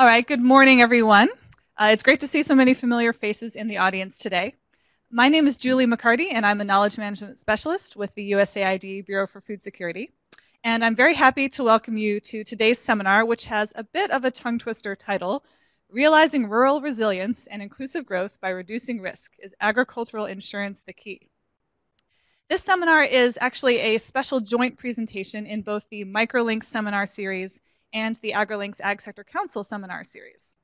All right, good morning, everyone. Uh, it's great to see so many familiar faces in the audience today. My name is Julie McCarty, and I'm a Knowledge Management Specialist with the USAID Bureau for Food Security. And I'm very happy to welcome you to today's seminar, which has a bit of a tongue twister title Realizing Rural Resilience and Inclusive Growth by Reducing Risk Is Agricultural Insurance the Key? This seminar is actually a special joint presentation in both the MicroLinks seminar series and the AgriLinks Ag Sector Council seminar series.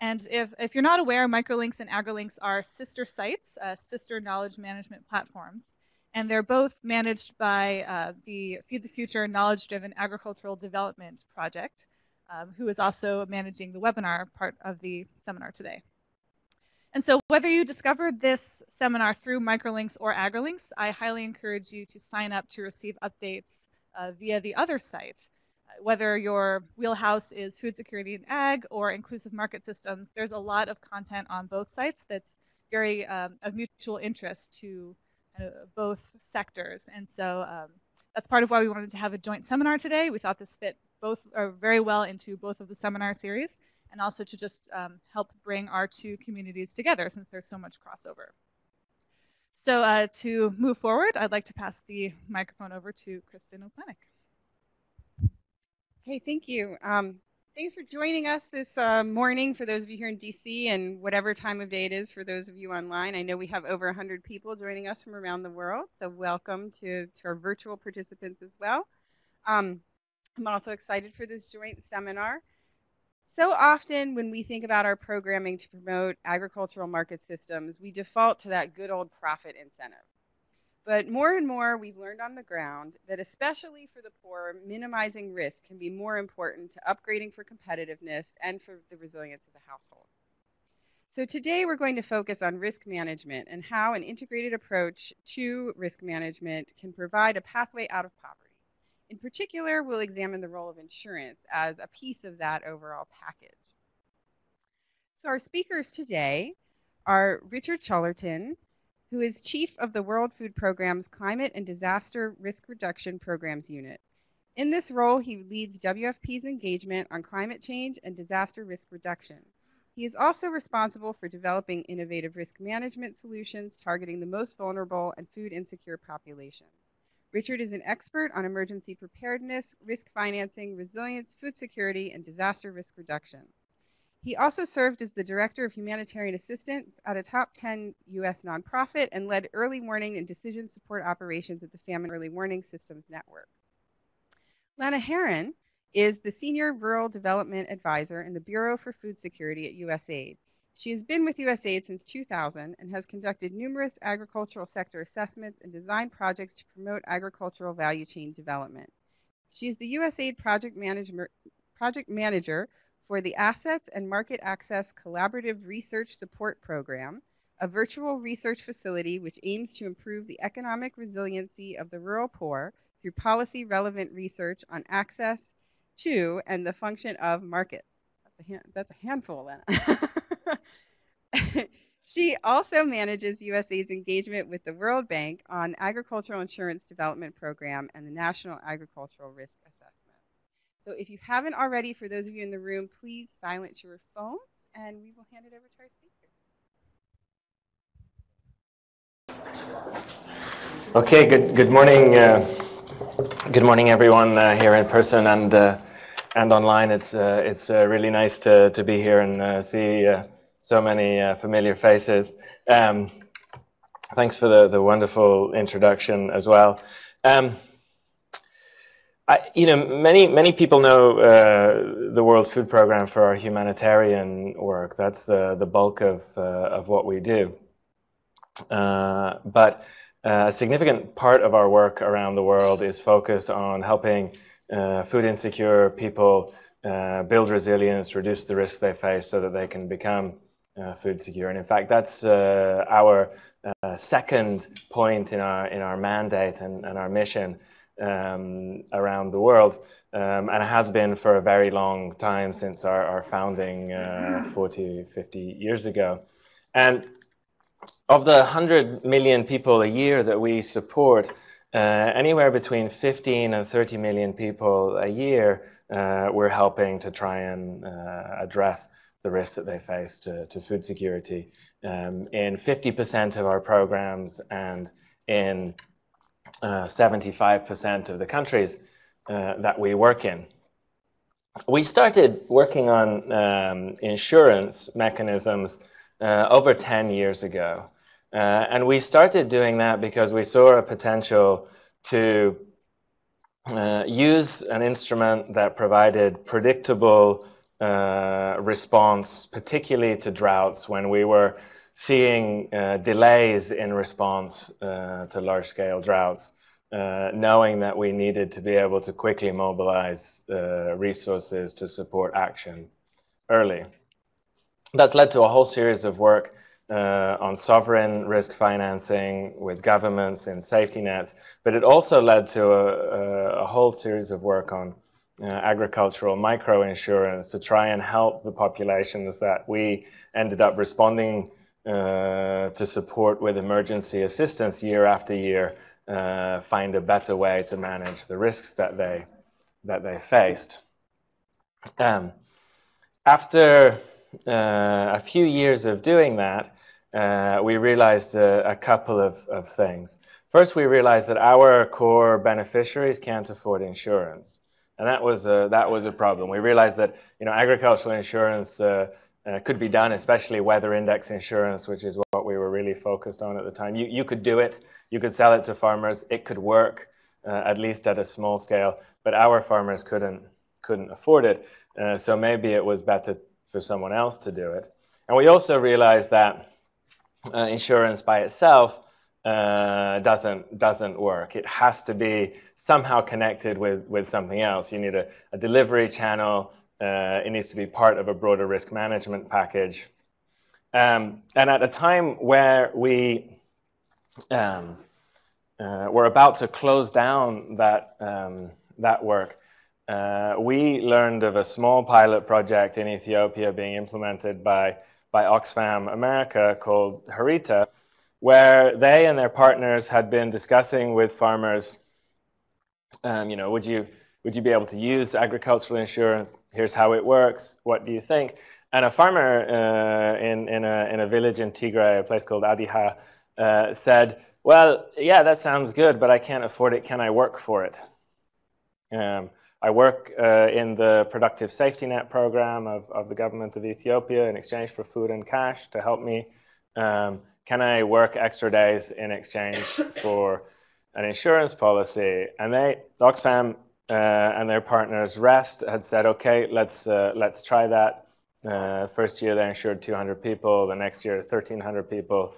And if, if you're not aware, MicroLinks and AgriLinks are sister sites, uh, sister knowledge management platforms. And they're both managed by uh, the Feed the Future Knowledge Driven Agricultural Development Project, um, who is also managing the webinar part of the seminar today. And so whether you discovered this seminar through Microlinks or AgriLinks, I highly encourage you to sign up to receive updates uh, via the other site. Whether your wheelhouse is food security and ag or inclusive market systems, there's a lot of content on both sites that's very um, of mutual interest to uh, both sectors. And so um, that's part of why we wanted to have a joint seminar today. We thought this fit both uh, very well into both of the seminar series and also to just um, help bring our two communities together since there's so much crossover. So uh, to move forward, I'd like to pass the microphone over to Kristin O'Planick. Okay, thank you. Um, thanks for joining us this uh, morning for those of you here in DC and whatever time of day it is for those of you online. I know we have over 100 people joining us from around the world, so welcome to, to our virtual participants as well. Um, I'm also excited for this joint seminar. So often when we think about our programming to promote agricultural market systems, we default to that good old profit incentive. But more and more, we've learned on the ground that, especially for the poor, minimizing risk can be more important to upgrading for competitiveness and for the resilience of the household. So today we're going to focus on risk management and how an integrated approach to risk management can provide a pathway out of poverty. In particular, we'll examine the role of insurance as a piece of that overall package. So our speakers today are Richard Chollerton, who is chief of the World Food Programme's Climate and Disaster Risk Reduction Programs Unit. In this role, he leads WFP's engagement on climate change and disaster risk reduction. He is also responsible for developing innovative risk management solutions targeting the most vulnerable and food insecure populations. Richard is an expert on emergency preparedness, risk financing, resilience, food security, and disaster risk reduction. He also served as the Director of Humanitarian Assistance at a top 10 U.S. nonprofit and led early warning and decision support operations at the Famine Early Warning Systems Network. Lana Herron is the Senior Rural Development Advisor in the Bureau for Food Security at USAID. She has been with USAID since 2000 and has conducted numerous agricultural sector assessments and designed projects to promote agricultural value chain development. She is the USAID project, project manager for the Assets and Market Access Collaborative Research Support Program, a virtual research facility which aims to improve the economic resiliency of the rural poor through policy relevant research on access to and the function of markets. That's a, hand, that's a handful, Lena. she also manages USA's engagement with the World Bank on Agricultural Insurance Development Program and the National Agricultural Risk Assessment. So if you haven't already, for those of you in the room, please silence your phones and we will hand it over to our speaker. Okay, good, good morning. Uh, good morning, everyone uh, here in person and uh, and online. It's uh, it's uh, really nice to to be here and uh, see so many familiar faces. Um, thanks for the, the wonderful introduction as well. Um, I, you know, many many people know uh, the World Food Programme for our humanitarian work. That's the the bulk of uh, of what we do. Uh, but uh, a significant part of our work around the world is focused on helping uh, food insecure people build resilience, reduce the risks they face, so that they can become uh, food secure. And in fact, that's uh, our uh, second point in our in our mandate and, and our mission um, around the world, um, and it has been for a very long time since our, our founding uh, 40, 50 years ago. And of the 100 million people a year that we support, uh, anywhere between 15 and 30 million people a year, uh, we're helping to try and uh, address the risks that they face to, to food security um, in 50% of our programs and in 75% uh, of the countries uh, that we work in. We started working on um, insurance mechanisms uh, over 10 years ago. And we started doing that because we saw a potential to uh, use an instrument that provided predictable uh, response, particularly to droughts when we were seeing uh, delays in response uh, to large scale droughts, uh, knowing that we needed to be able to quickly mobilize resources to support action early. That's led to a whole series of work uh, on sovereign risk financing with governments and safety nets, but it also led to a, a whole series of work on uh, agricultural microinsurance to try and help the populations that we ended up responding to support with emergency assistance year after year uh, find a better way to manage the risks that they that they faced. Um, after uh, a few years of doing that, uh, we realized a, a couple of, of, things. First, we realized that our core beneficiaries can't afford insurance, and that was a, that was a problem. We realized that you know agricultural insurance uh, uh, could be done, especially weather index insurance, which is what we were really focused on at the time. You you could do it, you could sell it to farmers, it could work uh, at least at a small scale, but our farmers couldn't couldn't afford it. Uh, so maybe it was better for someone else to do it. And we also realized that uh, insurance by itself uh, doesn't doesn't work. It has to be somehow connected with with something else. You need a, a delivery channel. Uh, it needs to be part of a broader risk management package. Um, and at a time where we um, uh, were about to close down that um, that work, uh, we learned of a small pilot project in Ethiopia being implemented by by Oxfam America called Harita, where they and their partners had been discussing with farmers, um, you know, would you would you be able to use agricultural insurance? Here's how it works. What do you think? And a farmer uh, in in a in a village in Tigray, a place called Adiha, uh, said, "Well, yeah, that sounds good, but I can't afford it. Can I work for it?" Um, I work uh, in the productive safety net program of, of the government of Ethiopia in exchange for food and cash to help me. Um, can I work extra days in exchange for an insurance policy? And they, Oxfam and their partners, REST, had said, okay, let's uh, let's try that. Uh, first year they insured 200 people. The next year 1,300 people.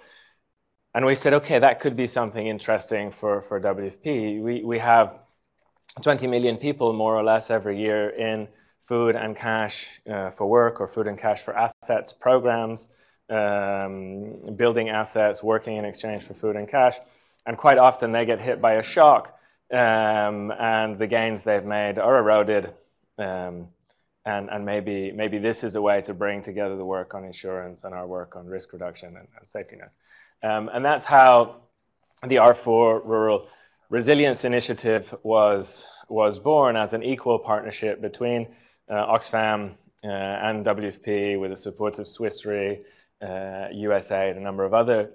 And we said, okay, that could be something interesting for for WFP. We we have 20 million people, more or less, every year in food and cash uh, for work or food and cash for assets programs, um, building assets, working in exchange for food and cash. And quite often they get hit by a shock um, and the gains they've made are eroded. Um, and, and maybe, maybe this is a way to bring together the work on insurance and our work on risk reduction and, and safety nets. Um, and that's how the R4 Rural Resilience Initiative was, was born as an equal partnership between uh, Oxfam uh, and WFP with the support of Swiss Re, uh, USAID, and a number of other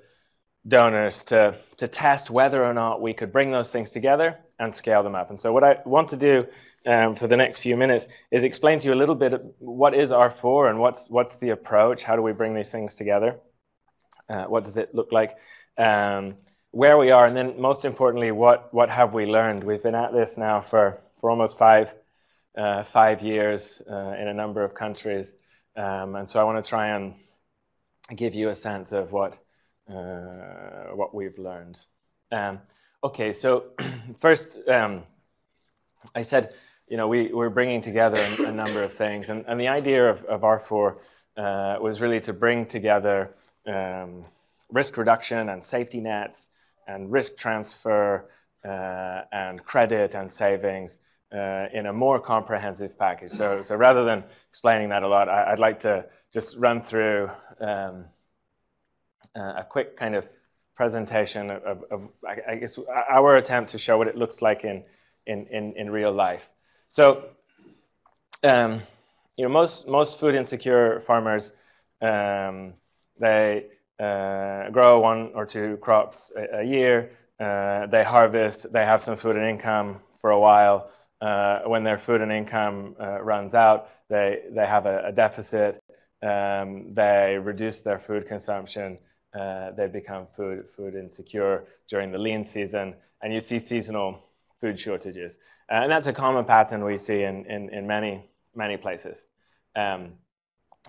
donors to, to test whether or not we could bring those things together and scale them up. And so what I want to do um, for the next few minutes is explain to you a little bit what is R4 and what's, what's the approach, how do we bring these things together, uh, what does it look like, um, where we are, and then most importantly, what what have we learned? We've been at this now for for almost five uh, five years uh, in a number of countries, um, and so I want to try and give you a sense of what uh, what we've learned. Um, okay, so first, um, I said, you know, we we're bringing together a, a number of things, and and the idea of of R4 uh, was really to bring together um, risk reduction and safety nets and risk transfer uh, and credit and savings uh, in a more comprehensive package. So, so rather than explaining that a lot, I, would like to just run through um, uh, a quick kind of presentation of, of, I guess, our attempt to show what it looks like in, in, in, in real life. So, um, you know, most, most food insecure farmers, um, they uh, grow one or two crops a, a year. Uh, they harvest, they have some food and income for a while. Uh, when their food and income uh, runs out, they, they have a, a deficit. Um, they reduce their food consumption. Uh, they become food, food insecure during the lean season. And you see seasonal food shortages. Uh, and that's a common pattern we see in, in, in many, many places. Um,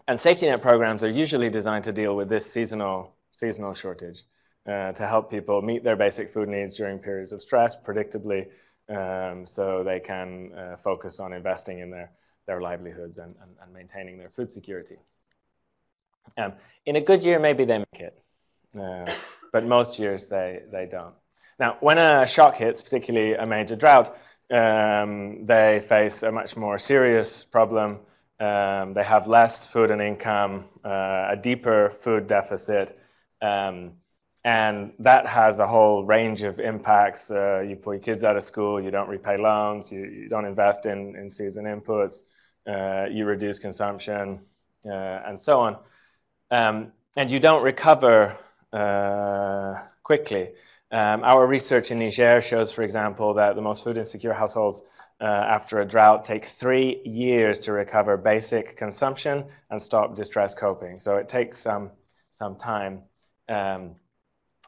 and safety net programs are usually designed to deal with this seasonal, seasonal shortage uh, to help people meet their basic food needs during periods of stress predictably um, so they can uh, focus on investing in their, their livelihoods and, and, and maintaining their food security. Um, in a good year, maybe they make it, uh, but most years they, they don't. Now, when a shock hits, particularly a major drought, um, they face a much more serious problem. Um, they have less food and income, uh, a deeper food deficit, um, and that has a whole range of impacts. Uh, you pull your kids out of school, you don't repay loans, you, you don't invest in, in season inputs, uh, you reduce consumption, uh, and so on. Um, and you don't recover quickly. Um, our research in Niger shows, for example, that the most food insecure households uh, after a drought take three years to recover basic consumption and stop distress coping. So it takes some, some time. Um,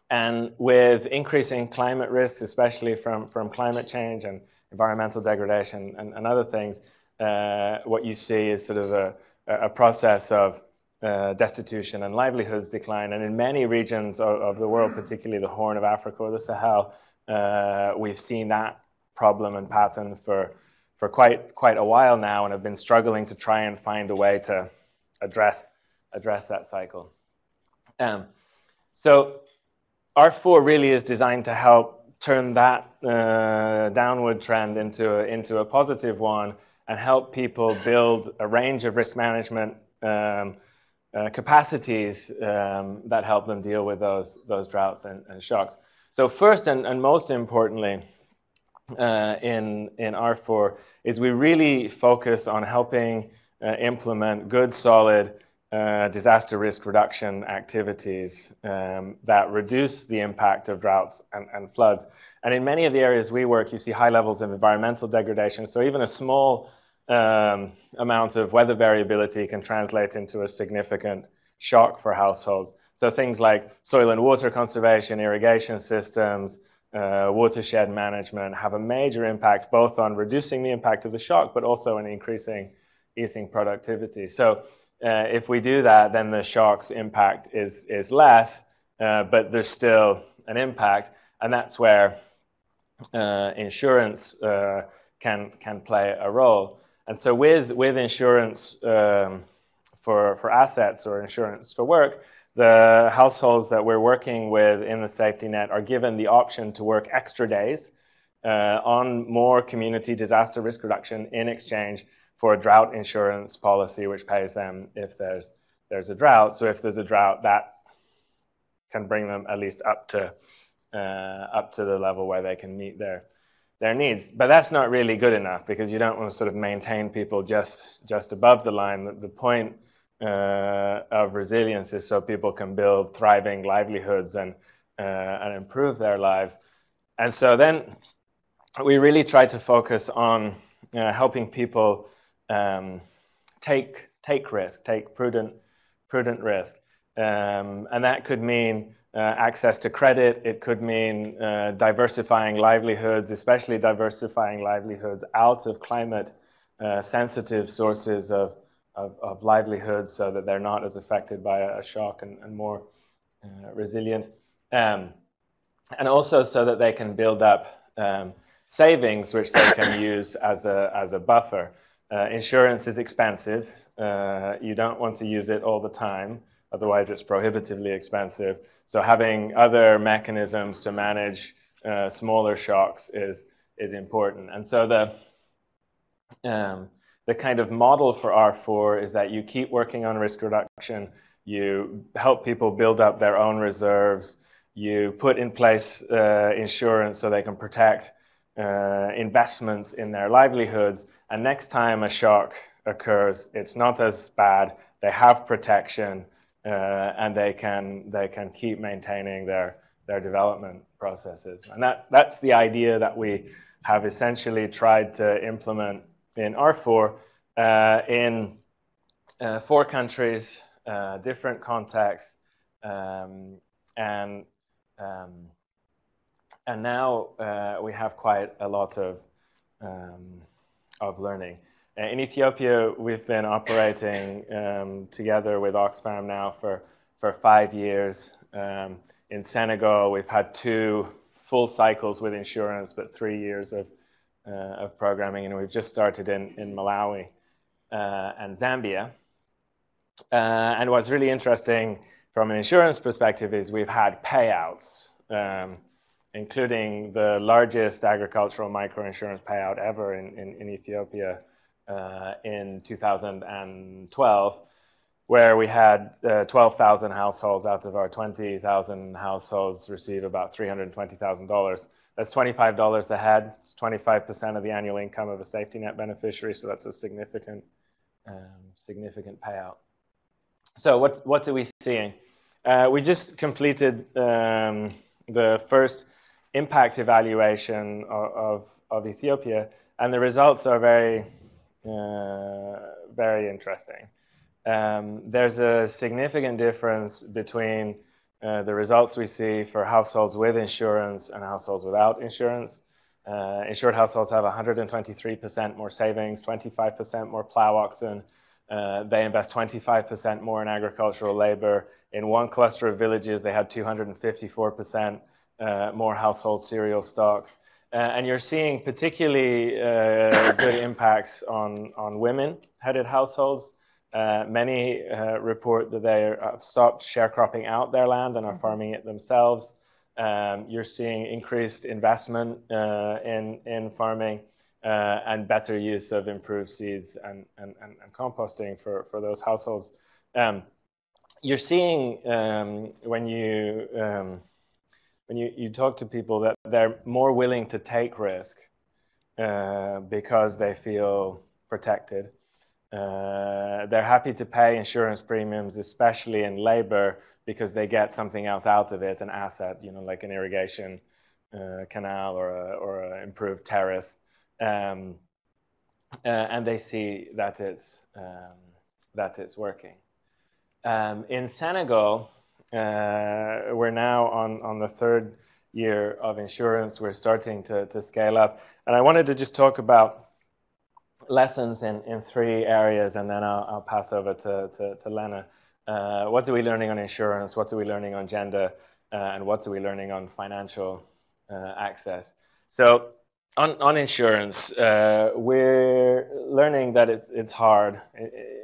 and with increasing climate risks, especially from, from climate change and environmental degradation and, and other things, uh, what you see is sort of a, a process of uh, destitution and livelihoods decline. And in many regions of, of, the world, particularly the Horn of Africa or the Sahel, uh, we've seen that problem and pattern for, for quite, quite a while now and have been struggling to try and find a way to address, address that cycle. Um, so R4 really is designed to help turn that uh, downward trend into a, into a positive one and help people build a range of risk management um, uh, capacities um, that help them deal with those, those droughts and, and shocks. So first and, and most importantly uh, in, in R4 is we really focus on helping uh, implement good, solid uh, disaster risk reduction activities um, that reduce the impact of droughts and, and, floods. And in many of the areas we work, you see high levels of environmental degradation. So even a small um, amount of weather variability can translate into a significant shock for households. So things like soil and water conservation, irrigation systems, uh, watershed management have a major impact both on reducing the impact of the shock, but also in increasing eating productivity. So uh, if we do that, then the shock's impact is, is less, uh, but there's still an impact. And that's where uh, insurance uh, can, can play a role. And so with, with insurance um, for, for assets or insurance for work, the households that we're working with in the safety net are given the option to work extra days uh, on more community disaster risk reduction in exchange for a drought insurance policy, which pays them if there's there's a drought. So if there's a drought, that can bring them at least up to uh, up to the level where they can meet their their needs. But that's not really good enough because you don't want to sort of maintain people just just above the line. The, the point uh, of resilience is so people can build thriving livelihoods and uh, and improve their lives. And so then we really try to focus on uh, helping people um, take take risk, take prudent prudent risk, um, and that could mean access to credit. It could mean uh, diversifying livelihoods, especially diversifying livelihoods out of climate uh, sensitive sources of, of, of livelihoods, so that they're not as affected by a, shock and, and more uh, resilient. Um, and also so that they can build up um, savings which they can use as a, as a buffer. Uh, insurance is expensive. Uh, you don't want to use it all the time, otherwise it's prohibitively expensive. So having other mechanisms to manage uh, smaller shocks is is important. And so the um, the kind of model for R4 is that you keep working on risk reduction, you help people build up their own reserves, you put in place uh, insurance so they can protect uh, investments in their livelihoods. And next time a shock occurs, it's not as bad. They have protection, and they can they can keep maintaining their their development processes. And that that's the idea that we have essentially tried to implement in R4 uh, in uh, four countries, uh, different contexts, um, and um, and now uh, we have quite a lot of um, of learning. Uh, in Ethiopia, we've been operating um, together with Oxfam now for for five years. Um, in Senegal, we've had two full cycles with insurance, but three years of uh, of programming, and we've just started in in Malawi uh, and Zambia. Uh, and what's really interesting from an insurance perspective is we've had payouts, um, including the largest agricultural microinsurance payout ever in, in, in Ethiopia uh, in 2012, where we had uh, 12,000 households out of our 20,000 households receive about $320,000. That's $25 a head. It's 25% of the annual income of a safety net beneficiary, so that's a significant, um, significant payout. So what, what are we seeing? Uh, we just completed um, the first impact evaluation of, of, of, Ethiopia, and the results are very, very interesting. Um, there's a significant difference between uh, the results we see for households with insurance and households without insurance. Uh, insured households have 123% more savings, 25% more plow oxen, uh, they invest 25% more in agricultural labor. In one cluster of villages, they had 254% uh, more household cereal stocks. Uh, and you're seeing particularly uh, good impacts on, on women headed households. Uh, many report that they have stopped sharecropping out their land and are mm-hmm. farming it themselves. Um, you're seeing increased investment in, in farming uh, and better use of improved seeds and, and, and, and composting for, for those households. Um, you're seeing um, when you um, when you, you talk to people that they're more willing to take risk uh, because they feel protected. Uh, they're happy to pay insurance premiums, especially in labor, because they get something else out of it, an asset, you know, like an irrigation uh, canal or a, or an improved terrace um, uh, and they see that it's um, that it's working. Um, in Senegal, we're now on on the third year of insurance. We're starting to to scale up, and I wanted to just talk about lessons in, in three areas, and then I'll, pass over to to, to Lena. Uh, what are we learning on insurance? What are we learning on gender? Uh, and what are we learning on financial uh, access? So on, on insurance, uh, we're learning that it's, it's hard.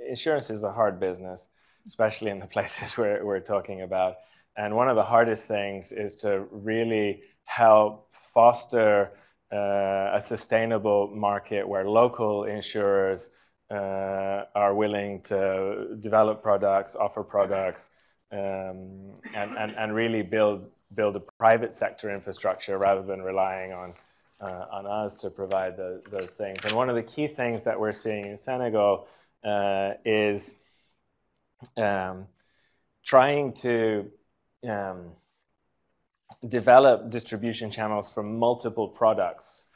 Insurance is a hard business, especially in the places where we're talking about. And one of the hardest things is to really help foster uh, a sustainable market where local insurers uh, are willing to develop products, offer products, um, and, and, and really build, build a private sector infrastructure rather than relying on uh, on us to provide the, those things. And one of the key things that we're seeing in Senegal uh, is um, trying to um, develop distribution channels for multiple products.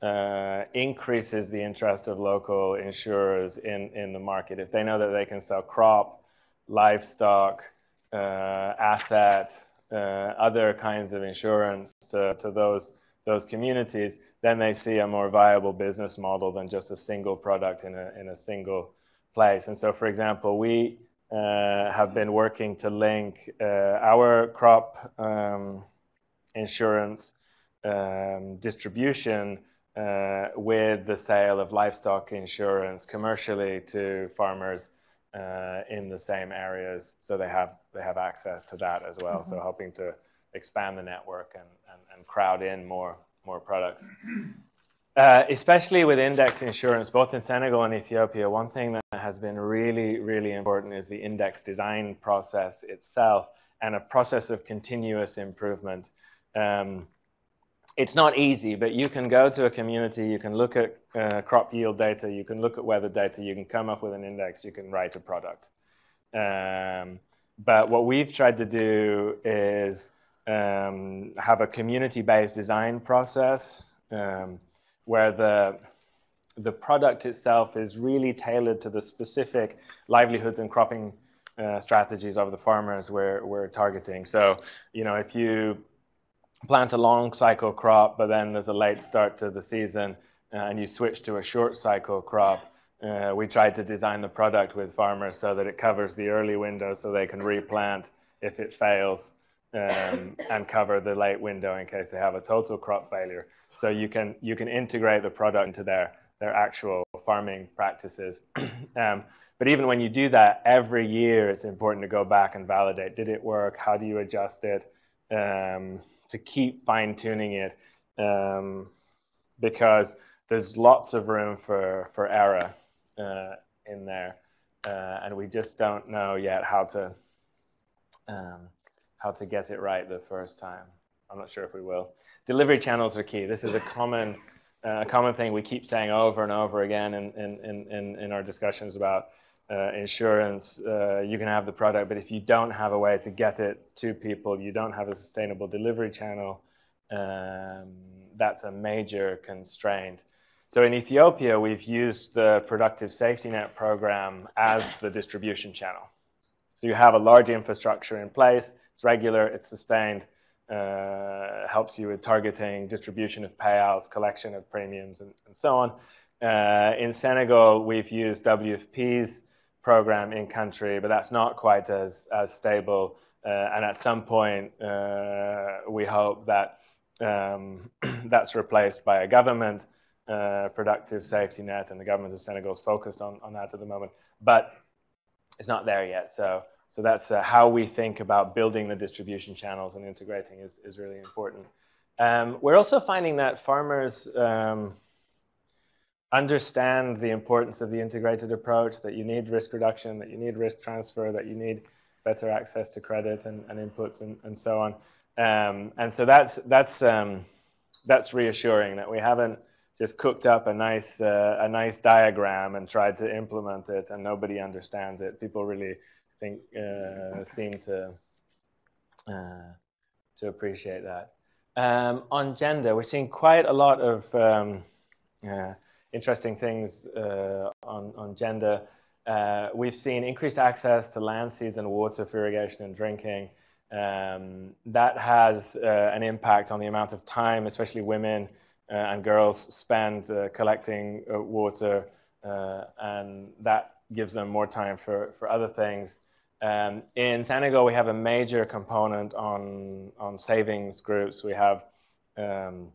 Uh, increases the interest of local insurers in, in the market. If they know that they can sell crop, livestock, uh, asset, uh, other kinds of insurance to, to those those communities, then they see a more viable business model than just a single product in a, in a single place. And so, for example, we have been working to link uh, our crop um, insurance um, distribution uh, with the sale of livestock insurance commercially to farmers uh, in the same areas, so they have they have access to that as well. Mm-hmm. So helping to expand the network and, and, and crowd in more, more products. Uh, especially with index insurance, both in Senegal and Ethiopia, one thing that has been really, really important is the index design process itself. and a process of continuous improvement. Um, it's not easy, but you can go to a community, you can look at uh, crop yield data, you can look at weather data, you can come up with an index, you can write a product. Um, but what we've tried to do is um, have a community-based design process um, where the the product itself is really tailored to the specific livelihoods and cropping uh, strategies of the farmers we're, we're targeting. So, you know, if you plant a long cycle crop, but then there's a late start to the season uh, and you switch to a short cycle crop, uh, we tried to design the product with farmers so that it covers the early window so they can replant if it fails um, and cover the late window in case they have a total crop failure. So you can you can integrate the product into their their actual farming practices. um, but even when you do that, every year it's important to go back and validate: did it work? How do you adjust it? Um, to keep fine tuning it, um, because there's lots of room for for error uh, in there, uh, and we just don't know yet how to um, how to get it right the first time. I'm not sure if we will. Delivery channels are key. This is a common uh, a common thing we keep saying over and over again in in in, in our discussions about uh, insurance, uh, you can have the product, but if you don't have a way to get it to people, you don't have a sustainable delivery channel, um, that's a major constraint. So in Ethiopia, we've used the Productive Safety Net program as the distribution channel. So you have a large infrastructure in place, it's regular, it's sustained, uh, helps you with targeting, distribution of payouts, collection of premiums, and, and so on. Uh, in Senegal, we've used WFP's program in country, but that's not quite as, as stable. Uh, and at some point, uh, we hope that um, that's replaced by a government uh, productive safety net, and the government of Senegal is focused on, on that at the moment. But it's not there yet. So, so that's uh, how we think about building the distribution channels and integrating is, is really important. Um, we're also finding that farmers um, understand the importance of the integrated approach, that you need risk reduction, that you need risk transfer, that you need better access to credit and, and inputs and, and so on. Um, and so that's, that's, um, that's reassuring that we haven't just cooked up a nice, uh, a nice diagram and tried to implement it and nobody understands it. People really think, uh, seem to, uh, to appreciate that. Um, on gender, we're seeing quite a lot of um, uh, interesting things uh, on, on gender. Uh, we've seen increased access to land, seas, and water for irrigation and drinking. Um, that has uh, an impact on the amount of time, especially women and girls, spend collecting water, and that gives them more time for, for other things. Um, in Senegal, we have a major component on, on savings groups. We have um,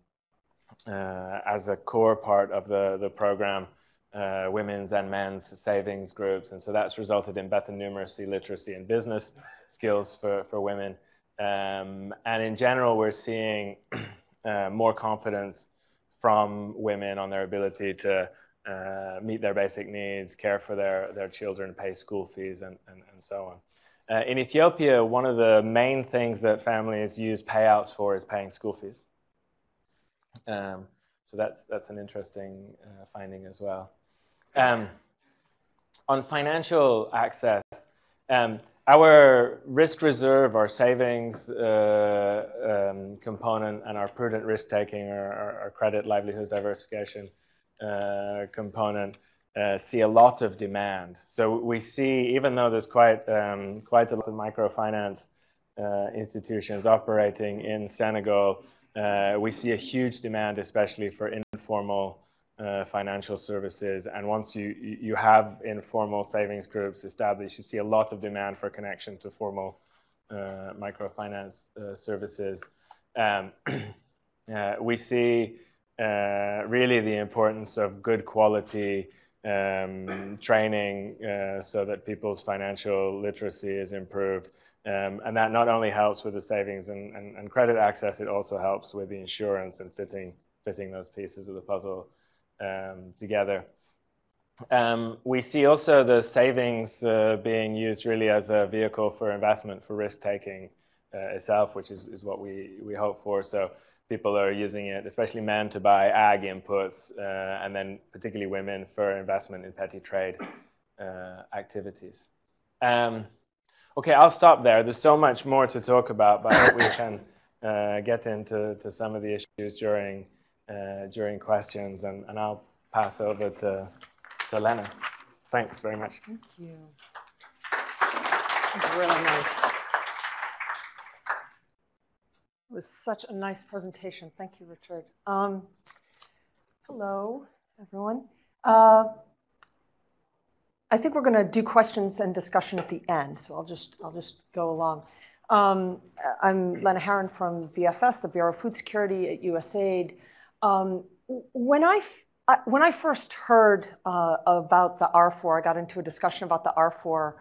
uh, as a core part of the, the program, uh, women's and men's savings groups. And so that's resulted in better numeracy, literacy, and business skills for, for women. Um, and in general, we're seeing uh, more confidence from women on their ability to uh, meet their basic needs, care for their, their children, pay school fees, and, and, and so on. Uh, in Ethiopia, one of the main things that families use payouts for is paying school fees. Um, so that's, that's an interesting uh, finding as well. Um, on financial access, um, our risk reserve, our savings uh, um, component, and our prudent risk taking, or our, credit livelihood diversification component, uh, see a lot of demand. So we see, even though there's quite um, quite a lot of microfinance uh, institutions operating in Senegal, uh, we see a huge demand, especially for informal uh, financial services. And once you, you have informal savings groups established, you see a lot of demand for connection to formal uh, microfinance uh, services. Um, uh, we see uh, really the importance of good quality um, training so that people's financial literacy is improved. Um, and that not only helps with the savings and, and, and, credit access, it also helps with the insurance and fitting, fitting those pieces of the puzzle um, together. Um, we see also the savings uh, being used really as a vehicle for investment for risk taking uh, itself, which is, is what we, we hope for. So people are using it, especially men, to buy ag inputs, uh, and then particularly women for investment in petty trade uh, activities. Um, okay, I'll stop there. There's so much more to talk about, but I hope we can uh, get into to some of the issues during uh, during questions, and, and I'll pass over to to Lena. Thanks very much. Thank you. Really nice. It was such a nice presentation. Thank you, Richard. Um, hello, everyone. Uh, I think we're going to do questions and discussion at the end, so I'll just I'll just go along. Um, I'm Lena Herron from BFS, the Bureau of Food Security at USAID. Um, when I when I first heard uh, about the R4, I got into a discussion about the R4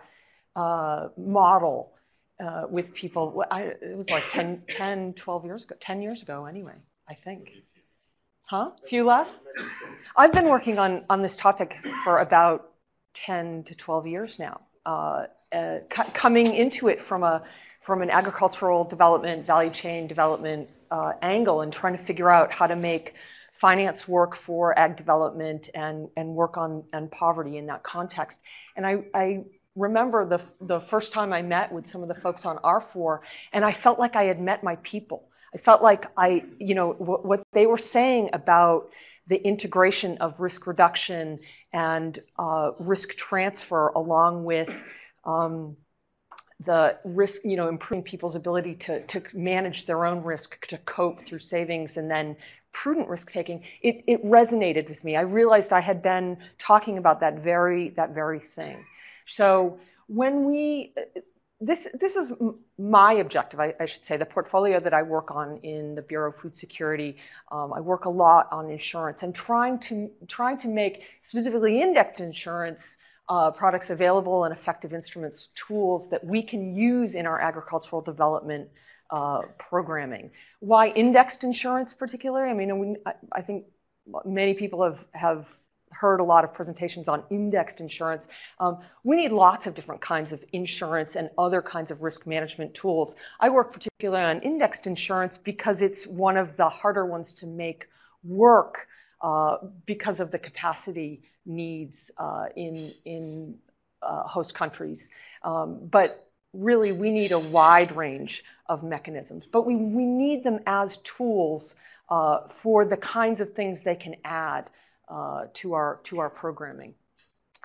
uh, model uh, with people. I, it was like 10, 10, 12 years ago, 10 years ago anyway, I think. Huh? A few less? I've been working on, on this topic for about 10 to 12 years now, uh, uh, coming into it from a from an agricultural development, value chain development uh, angle, and trying to figure out how to make finance work for ag development and and work on on poverty in that context. And I, I remember the, the first time I met with some of the folks on R4, and I felt like I had met my people. I felt like I, you know, w- what they were saying about the integration of risk reduction and uh, risk transfer, along with um, the risk, you know, improving people's ability to, to manage their own risk, to cope through savings, and then prudent risk taking, it, it resonated with me. I realized I had been talking about that very that very thing. So when we, this, this is my objective, I, I, should say, the portfolio that I work on in the Bureau of Food Security. Um, I work a lot on insurance and trying to, trying to make specifically indexed insurance uh, products available and effective instruments, tools that we can use in our agricultural development uh, programming. Why indexed insurance particularly? I mean, I, I think many people have, have heard a lot of presentations on indexed insurance. Um, we need lots of different kinds of insurance and other kinds of risk management tools. I work particularly on indexed insurance because it's one of the harder ones to make work uh, because of the capacity needs uh, in, in uh, host countries. Um, but really, we need a wide range of mechanisms, but we, we need them as tools uh, for the kinds of things they can add uh, to our to our programming.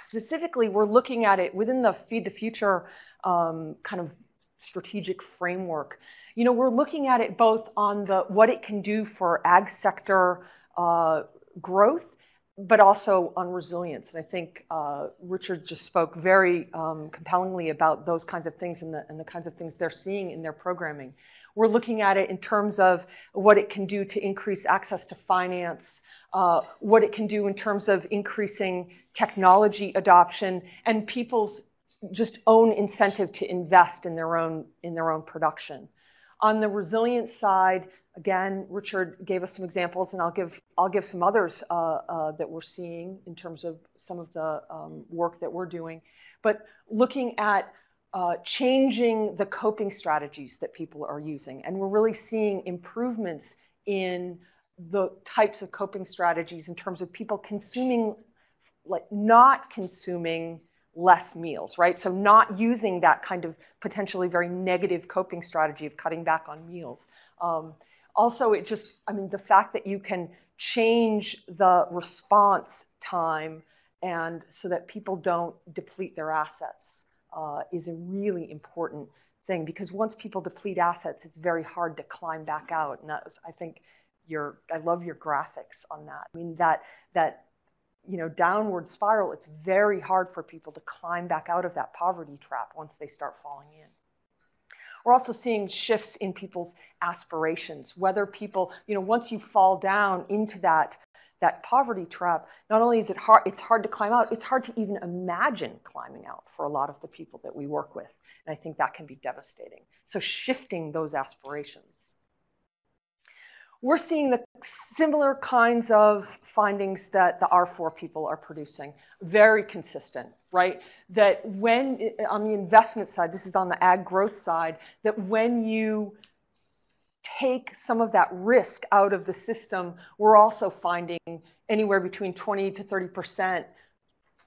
Specifically, we're looking at it within the Feed the Future um, kind of strategic framework. You know, we're looking at it both on the what it can do for ag sector uh, growth, but also on resilience. And I think uh, Richard just spoke very um, compellingly about those kinds of things and the, and the kinds of things they're seeing in their programming. We're looking at it in terms of what it can do to increase access to finance, uh, what it can do in terms of increasing technology adoption and people's just own incentive to invest in their own in their own production. On the resilience side, again, Richard gave us some examples, and I'll give I'll give some others uh, uh, that we're seeing in terms of some of the um, work that we're doing. But looking at uh, changing the coping strategies that people are using. And we're really seeing improvements in the types of coping strategies in terms of people consuming, like not consuming less meals, right? So not using that kind of potentially very negative coping strategy of cutting back on meals. Um, also, it just, I mean, the fact that you can change the response time and so that people don't deplete their assets uh, is a really important thing because once people deplete assets, it's very hard to climb back out. And was, I think, your I love your graphics on that. I mean that that you know downward spiral. It's very hard for people to climb back out of that poverty trap once they start falling in. We're also seeing shifts in people's aspirations, whether people, you know, once you fall down into that that poverty trap, not only is it hard, it's hard to climb out, it's hard to even imagine climbing out for a lot of the people that we work with. And I think that can be devastating. So shifting those aspirations. we're seeing the similar kinds of findings that the R4 people are producing, very consistent, right? That when, on the investment side, this is on the ag growth side, that when you take some of that risk out of the system, we're also finding anywhere between 20 to 30 percent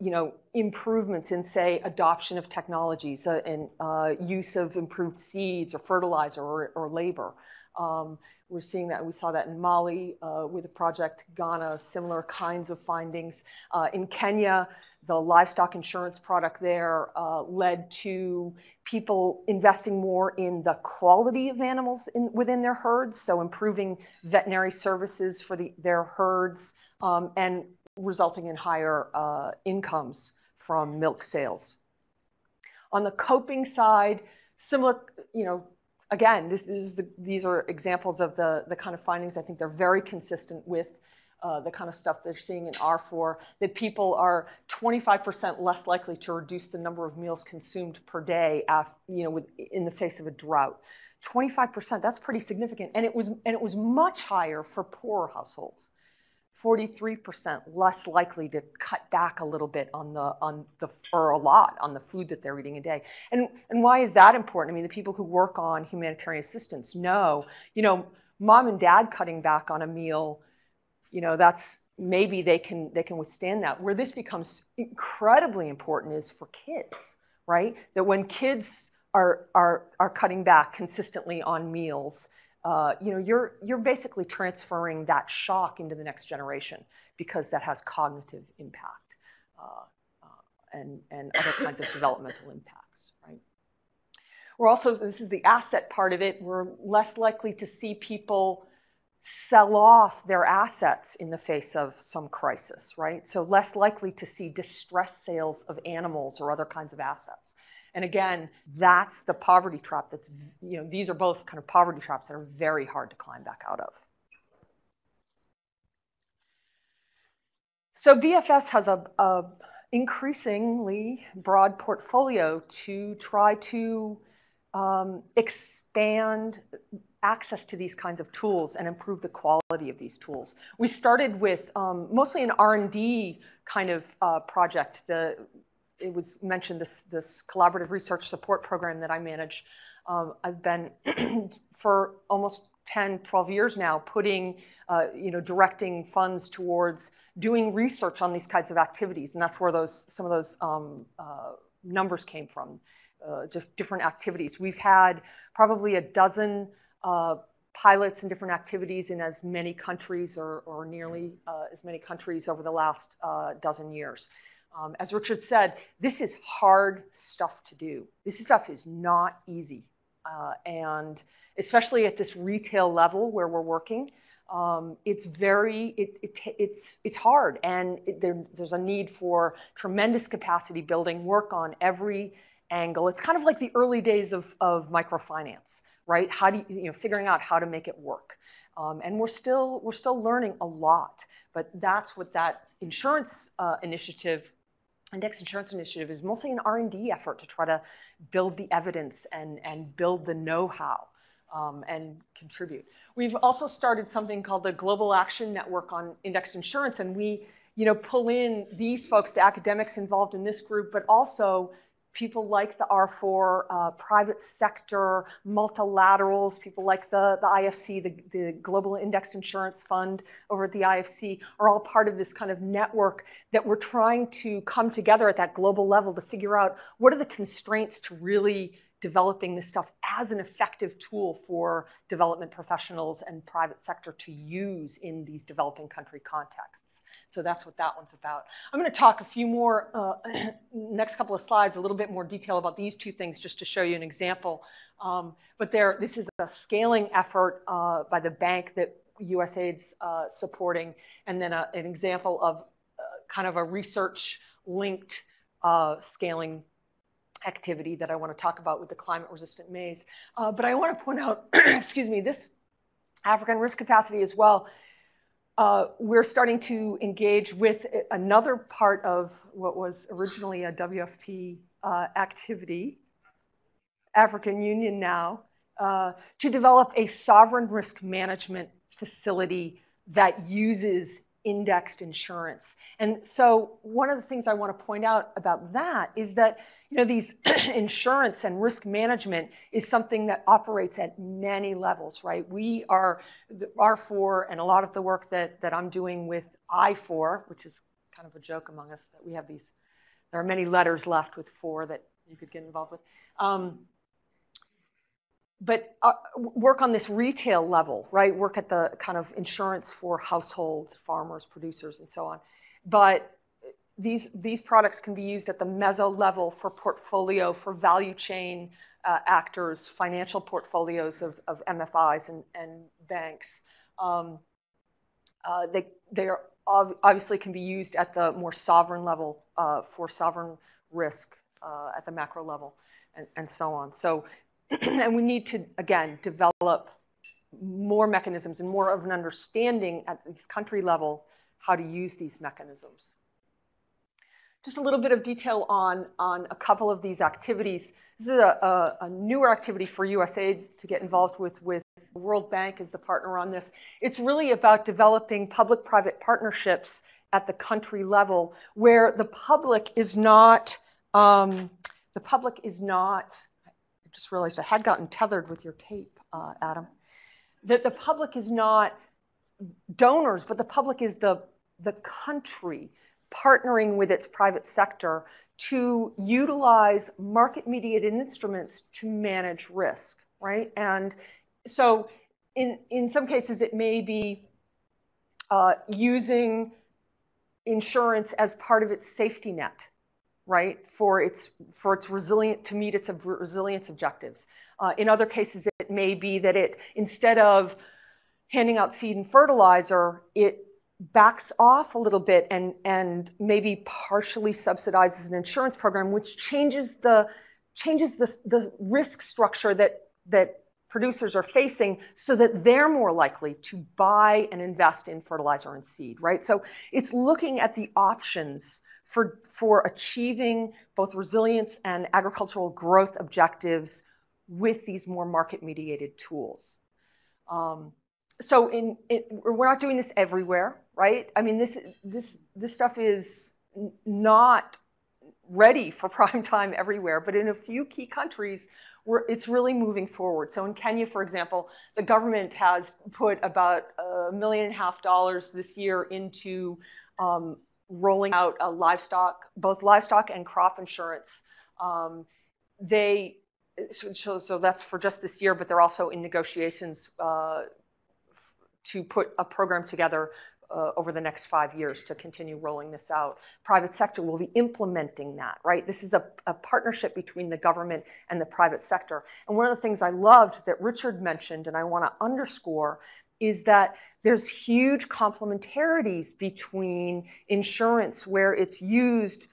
you know, improvements in, say, adoption of technologies uh, and uh, use of improved seeds or fertilizer or, or labor. Um, we're seeing that. We saw that in Mali uh, with the project Ghana, similar kinds of findings. Uh, in Kenya, the livestock insurance product there uh, led to people investing more in the quality of animals in, within their herds, so improving veterinary services for the, their herds um, and resulting in higher uh, incomes from milk sales. On the coping side, similar, you know, again, this is the, these are examples of the, the kind of findings I think they're very consistent with uh, the kind of stuff they're seeing in R4, that people are 25% less likely to reduce the number of meals consumed per day, you know, with, in the face of a drought. 25%, that's pretty significant. And it was, and it was much higher for poorer households. 43% less likely to cut back a little bit on the on the or a lot on the food that they're eating a day. And and why is that important? I mean, the people who work on humanitarian assistance know, you know, mom and dad cutting back on a meal, you know, that's maybe they can they can withstand that. Where this becomes incredibly important is for kids, right? That when kids are are are cutting back consistently on meals, uh, you know, you're you're basically transferring that shock into the next generation because that has cognitive impact uh, uh, and and other kinds of developmental impacts, right? We're also this is the asset part of it. We're less likely to see people sell off their assets in the face of some crisis, right? So less likely to see distress sales of animals or other kinds of assets. And again, that's the poverty trap that's, you know, these are both kind of poverty traps that are very hard to climb back out of. So BFS has a, a increasingly broad portfolio to try to um, expand access to these kinds of tools and improve the quality of these tools. We started with um, mostly an R&D kind of uh, project. The it was mentioned this this collaborative research support program that I manage. Um, I've been for almost 10, 12 years now putting, uh, you know, directing funds towards doing research on these kinds of activities, and that's where those some of those um, uh, numbers came from, just different activities. We've had probably a dozen uh, pilots and different activities in as many countries or, or nearly uh, as many countries over the last uh, dozen years. Um, as Richard said, this is hard stuff to do. This stuff is not easy. Uh, and especially at this retail level where we're working, um, it's very, it, it, it's, it's hard. And it, there, there's a need for tremendous capacity building, work on every angle. It's kind of like the early days of, of microfinance, right? How do you, you know, figuring out how to make it work. Um, and we're still, we're still learning a lot, but that's what that insurance uh, initiative Index Insurance Initiative is mostly an R&D effort to try to build the evidence and, and build the know-how um, and contribute. We've also started something called the Global Action Network on Indexed Insurance, and we you know, pull in these folks, the academics involved in this group, but also people like the R4, uh, private sector, multilaterals, people like the, the IFC, the, the Global Indexed Insurance Fund over at the IFC, are all part of this kind of network that we're trying to come together at that global level to figure out what are the constraints to really developing this stuff as an effective tool for development professionals and private sector to use in these developing country contexts. So that's what that one's about. I'm going to talk a few more, uh, next couple of slides, a little bit more detail about these two things just to show you an example. Um, but there, this is a scaling effort uh, by the bank that USAID's uh, supporting, and then a, an example of uh, kind of a research linked uh, scaling activity that I want to talk about with the climate resistant maize. Uh, but I want to point out, excuse me, this African risk capacity as well. Uh, we're starting to engage with another part of what was originally a WFP uh, activity, African Union now, uh, to develop a sovereign risk management facility that uses indexed insurance. And so one of the things I want to point out about that is that you know these insurance and risk management is something that operates at many levels, right? We are R4 and a lot of the work that that I'm doing with I4, which is kind of a joke among us that we have these. There are many letters left with four that you could get involved with. Um, but uh, work on this retail level, right? Work at the kind of insurance for households, farmers, producers, and so on. But these these products can be used at the meso level for portfolio, for value chain uh, actors, financial portfolios of, of MFIs and, and banks. Um, uh, they they are obviously can be used at the more sovereign level uh, for sovereign risk uh, at the macro level, and, and so on. So and we need to, again, develop more mechanisms and more of an understanding at these country level how to use these mechanisms. Just a little bit of detail on, on a couple of these activities. This is a, a, a newer activity for USAID to get involved with, with the World Bank as the partner on this. It's really about developing public-private partnerships at the country level where the public is not, um, the public is not just realized I had gotten tethered with your tape, uh, Adam, that the public is not donors, but the public is the, the country partnering with its private sector to utilize market mediated instruments to manage risk, right? And so in, in some cases, it may be uh, using insurance as part of its safety net right, for its, for its resilient, to meet its resilience objectives. Uh, in other cases, it may be that it, instead of handing out seed and fertilizer, it backs off a little bit and, and maybe partially subsidizes an insurance program, which changes the, changes the, the risk structure that, that producers are facing so that they're more likely to buy and invest in fertilizer and seed, right? So it's looking at the options for, for achieving both resilience and agricultural growth objectives with these more market mediated tools. Um, so in, in, we're not doing this everywhere, right? I mean, this, this, this stuff is not ready for prime time everywhere, but in a few key countries, it's really moving forward. So in Kenya, for example, the government has put about a million and a half dollars this year into um, rolling out a livestock, both livestock and crop insurance. Um, they so, so that's for just this year, but they're also in negotiations uh, to put a program together Uh, over the next five years to continue rolling this out. Private sector will be implementing that, right? This is a, a, partnership between the government and the private sector. And one of the things I loved that Richard mentioned, and I want to underscore, is that there's huge complementarities between insurance where it's used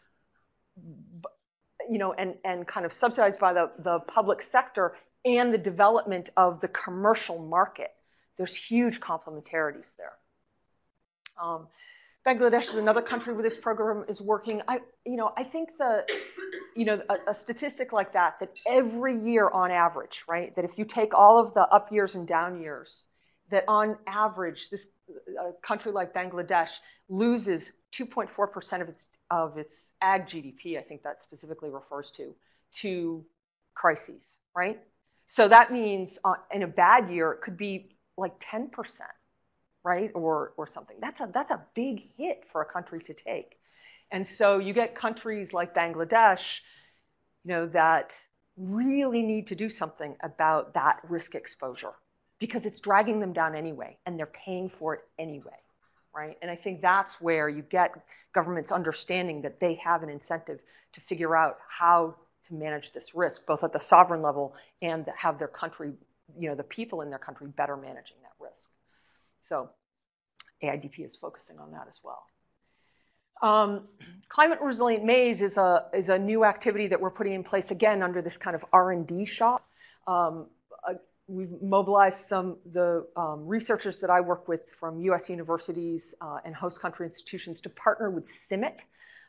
you know, and, and kind of subsidized by the, the public sector and the development of the commercial market. There's huge complementarities there. Um, Bangladesh is another country where this program is working. I, you know, I think the, you know, a, a, statistic like that, that every year on average, right, that if you take all of the up years and down years, that on average, this a country like Bangladesh loses 2.4% of its of its ag GDP. I think that specifically refers to to crises, right? So that means uh, in a bad year, it could be like 10 percent right? Or, or something. That's a, that's a big hit for a country to take. And so you get countries like Bangladesh, you know, that really need to do something about that risk exposure because it's dragging them down anyway and they're paying for it anyway, right? And I think that's where you get governments understanding that they have an incentive to figure out how to manage this risk, both at the sovereign level and have their country, you know, the people in their country better managing that risk. So AIDP is focusing on that as well. Um, climate resilient maize is a is a new activity that we're putting in place again under this kind of R&D shop. Um, uh, we've mobilized some the um, researchers that I work with from U.S. universities uh, and host country institutions to partner with CIMMYT,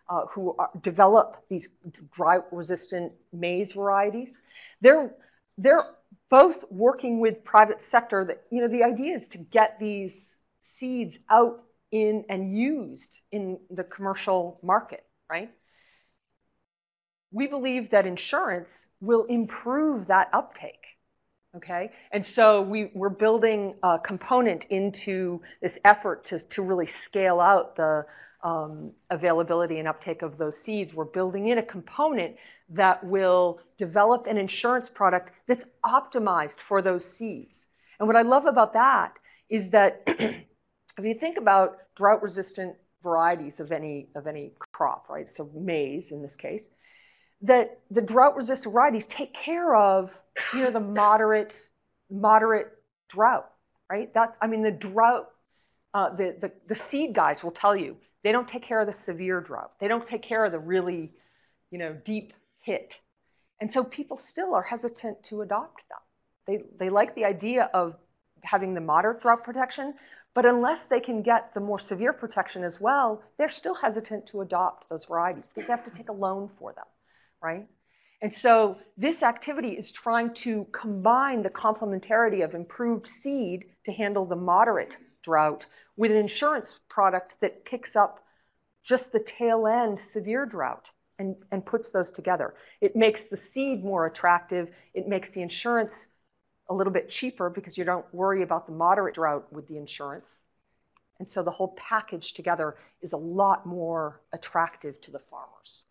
uh, who are, develop these drought resistant maize varieties. They're they're both working with private sector that, you know, the idea is to get these seeds out in and used in the commercial market, right? We believe that insurance will improve that uptake. Okay, and so we, we're building a component into this effort to, to really scale out the um, availability and uptake of those seeds. We're building in a component that will develop an insurance product that's optimized for those seeds. And what I love about that is that if you think about drought resistant varieties of any of any crop, right? So maize in this case, that the drought resistant varieties take care of, you know, the moderate moderate drought, right? That's I mean the drought uh, the, the the seed guys will tell you they don't take care of the severe drought. They don't take care of the really, you know, deep hit. And so people still are hesitant to adopt them. They, they like the idea of having the moderate drought protection, but unless they can get the more severe protection as well, they're still hesitant to adopt those varieties because they have to take a loan for them, right? And so this activity is trying to combine the complementarity of improved seed to handle the moderate drought with an insurance product that picks up just the tail end severe drought and, and puts those together. It makes the seed more attractive. It makes the insurance a little bit cheaper because you don't worry about the moderate drought with the insurance. And so the whole package together is a lot more attractive to the farmers.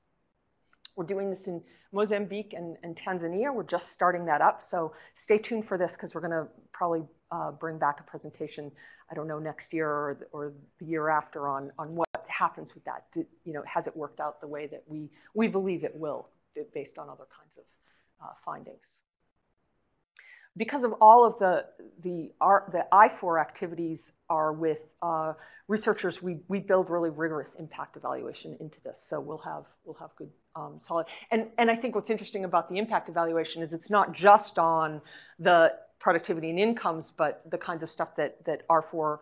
We're doing this in Mozambique and, and Tanzania. We're just starting that up. So stay tuned for this because we're going to probably uh, bring back a presentation, I don't know, next year or, or the year after on, on what happens with that. Do, you know, has it worked out the way that we, we believe it will based on other kinds of uh, findings? Because of all of the, the, the I4 activities are with uh, researchers, we, we build really rigorous impact evaluation into this. So we'll have, we'll have good um, solid. And, and I think what's interesting about the impact evaluation is it's not just on the productivity and incomes, but the kinds of stuff that, that R4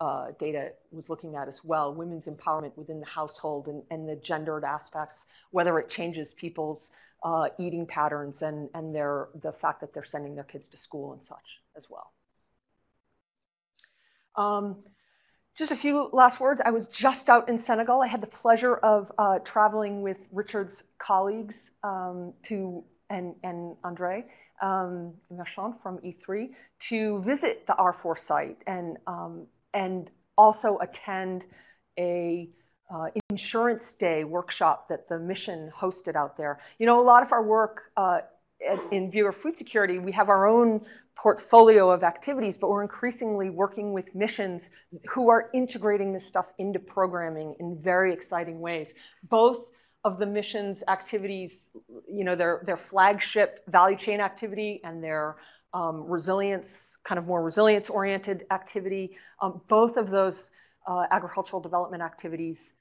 uh, data was looking at as well, women's empowerment within the household and, and the gendered aspects, whether it changes people's uh, eating patterns and, and their, the fact that they're sending their kids to school and such as well. Um, just a few last words. I was just out in Senegal. I had the pleasure of uh, traveling with Richard's colleagues um, to and, and Andre um, from E3 to visit the R4 site and um, and also attend a uh, insurance day workshop that the mission hosted out there. You know, a lot of our work uh, in of Food Security, we have our own portfolio of activities, but we're increasingly working with missions who are integrating this stuff into programming in very exciting ways. Both of the mission's activities, you know, their, their flagship value chain activity and their um, resilience, kind of more resilience oriented activity, um, both of those uh, agricultural development activities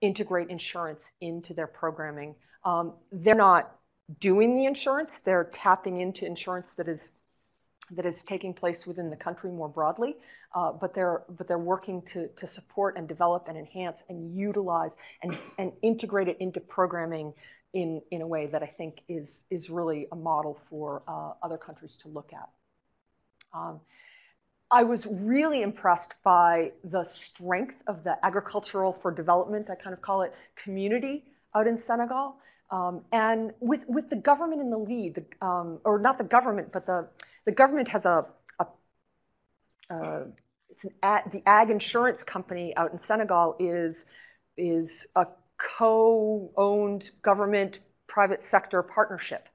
integrate insurance into their programming. Um, they're not doing the insurance, they're tapping into insurance that is that is taking place within the country more broadly, uh, but they're but they're working to to support and develop and enhance and utilize and and integrate it into programming in in a way that I think is is really a model for uh, other countries to look at. Um, I was really impressed by the strength of the agricultural for development, I kind of call it community out in Senegal. Um, and with, with the government in the lead, the, um, or not the government, but the, the government has a, a uh, it's an ag, the ag insurance company out in Senegal is, is a co-owned government private sector partnership.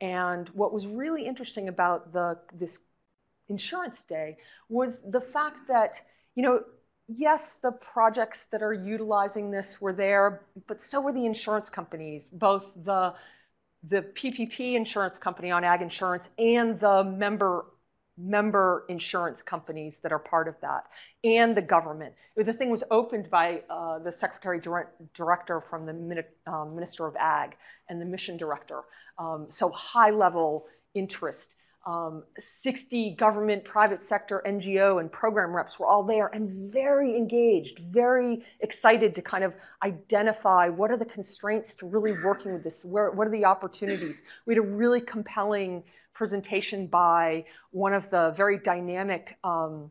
And what was really interesting about the, this insurance day was the fact that, you know, yes, the projects that are utilizing this were there, but so were the insurance companies, both the the PPP insurance company on ag insurance and the member member insurance companies that are part of that and the government. The thing was opened by uh, the secretary director from the um, Minister of Ag and the mission director. Um, so high level interest Um, 60 government, private sector, NGO, and program reps were all there and very engaged, very excited to kind of identify what are the constraints to really working with this, where, what are the opportunities. We had a really compelling presentation by one of the very dynamic um,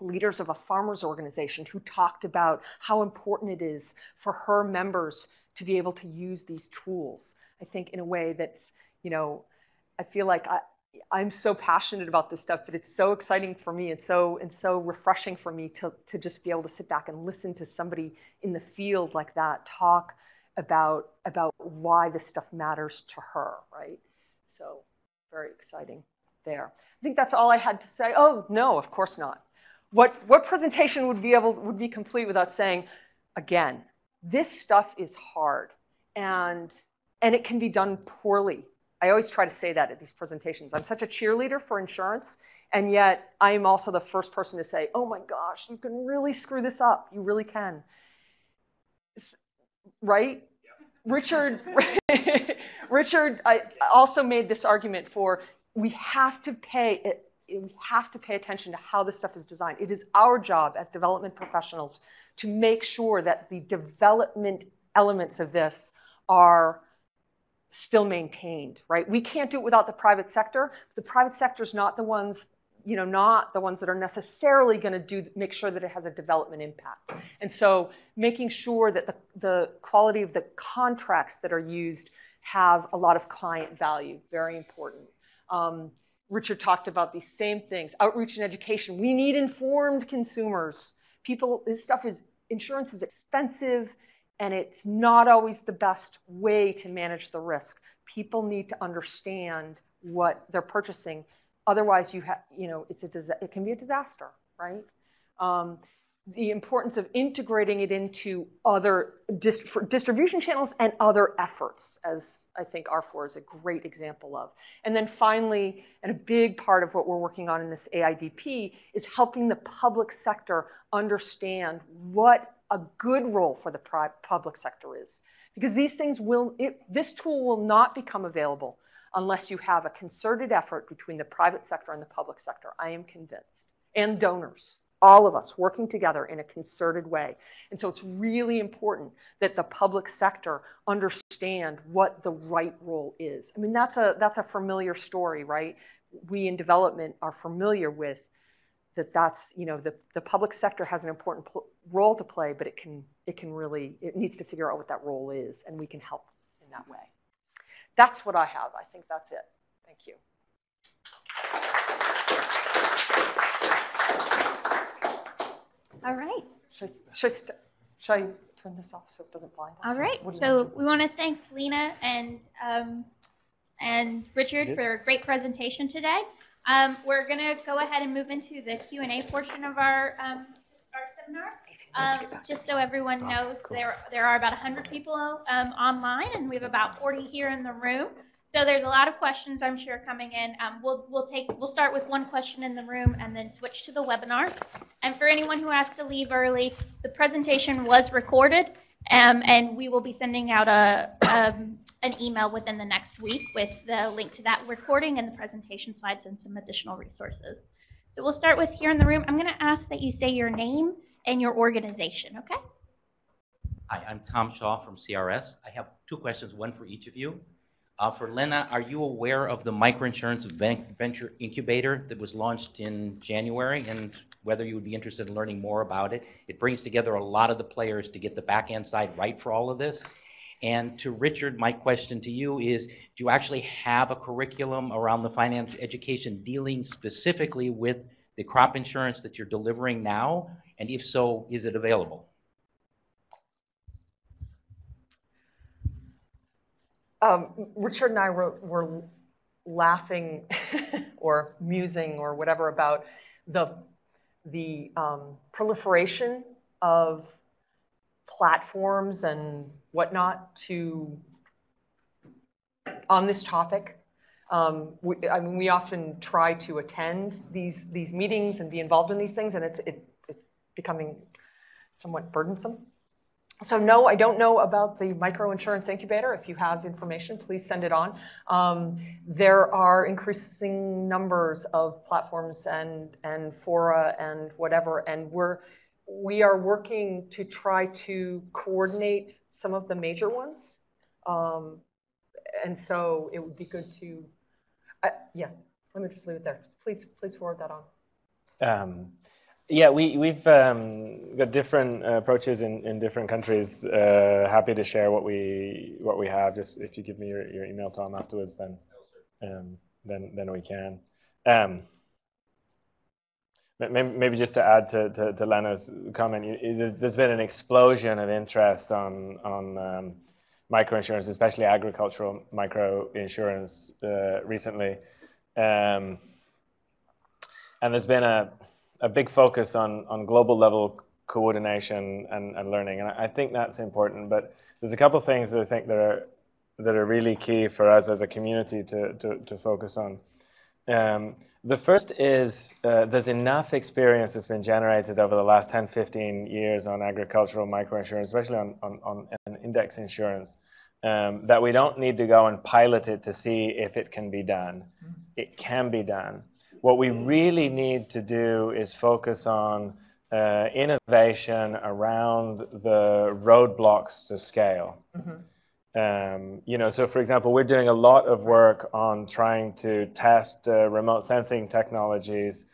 leaders of a farmers organization who talked about how important it is for her members to be able to use these tools. I think in a way that's, you know, I feel like I, I'm so passionate about this stuff, but it's so exciting for me and so and so refreshing for me to to just be able to sit back and listen to somebody in the field like that talk about about why this stuff matters to her, right? So very exciting there. I think that's all I had to say. Oh no, of course not. What what presentation would be able would be complete without saying, again, this stuff is hard and and it can be done poorly I always try to say that at these presentations. I'm such a cheerleader for insurance, and yet I am also the first person to say, oh my gosh, you can really screw this up. You really can. Right? Richard, Richard I also made this argument for we have to pay eh, we have to pay attention to how this stuff is designed. It is our job as development professionals to make sure that the development elements of this are still maintained, right? We can't do it without the private sector. The private sector is not the ones, you know, not the ones that are necessarily going to do make sure that it has a development impact. And so making sure that the, the quality of the contracts that are used have a lot of client value, very important. Um, Richard talked about these same things, outreach and education. We need informed consumers. People, this stuff is, insurance is expensive and it's not always the best way to manage the risk. People need to understand what they're purchasing. Otherwise, you have, you know, it's a it can be a disaster, right? Um, the importance of integrating it into other dist distribution channels and other efforts, as I think R4 is a great example of. And then finally, and a big part of what we're working on in this AIDP is helping the public sector understand what a good role for the public sector is. Because these things will, it, this tool will not become available unless you have a concerted effort between the private sector and the public sector. I am convinced. And donors, all of us working together in a concerted way. And so it's really important that the public sector understand what the right role is. I mean, that's a, that's a familiar story, right? We in development are familiar with that that's you know the, the public sector has an important role to play but it can it can really it needs to figure out what that role is and we can help in that way. That's what i have. I think that's it. Thank you. All right. Should I, should I, should I turn this off so it doesn't blind us? All right. So we want to thank lena and um, and richard for a great presentation today um, we're going to go ahead and move into the Q&A portion of our, um, our seminar. Um, just so everyone oh, knows, cool. there, there are about 100 people um, online, and we have about 40 here in the room. So there's a lot of questions I'm sure coming in. Um, we'll we'll take we'll start with one question in the room and then switch to the webinar. And for anyone who has to leave early, the presentation was recorded, um, and we will be sending out a um, an email within the next week with the link to that recording and the presentation slides and some additional resources. So we'll start with here in the room. I'm going to ask that you say your name and your organization, okay? Hi, I'm Tom Shaw from CRS. I have two questions, one for each of you. Uh, for Lena, are you aware of the microinsurance venture incubator that was launched in January and whether you would be interested in learning more about it? It brings together a lot of the players to get the back end side right for all of this. And to Richard, my question to you is, do you actually have a curriculum around the financial education dealing specifically with the crop insurance that you're delivering now? And if so, is it available? Um, Richard and I were, were laughing or musing or whatever about the, the um, proliferation of platforms and whatnot to on this topic. Um, we, I mean, we often try to attend these these meetings and be involved in these things, and it's it, it's becoming somewhat burdensome. So no, I don't know about the microinsurance incubator. If you have information, please send it on. Um, there are increasing numbers of platforms and and fora and whatever, and we're we are working to try to coordinate some of the major ones. Um, and so it would be good to, uh, yeah. Let me just leave it there. Please, please forward that on. Um, yeah, we, we've um, got different uh, approaches in, in different countries. Uh, happy to share what we what we have. Just if you give me your, your email, Tom, afterwards, then um, then then we can. Um, maybe, maybe just to add to, to, to Lena's comment, there's, there's been an explosion of interest on on um, microinsurance, especially agricultural microinsurance, uh, recently, um, and there's been a a big focus on, on global level coordination and, and learning. And I think that's important. But there's a couple of things that I think that are that are really key for us as a community to, to, to focus on. Um, the first is uh, there's enough experience that's been generated over the last 10, 15 years on agricultural microinsurance, especially on, on, on index insurance, um, that we don't need to go and pilot it to see if it can be done. Mm-hmm. It can be done. What we really need to do is focus on uh, innovation around the roadblocks to scale. Mm-hmm. Um, you know, so for example, we're doing a lot of work on trying to test uh, remote sensing technologies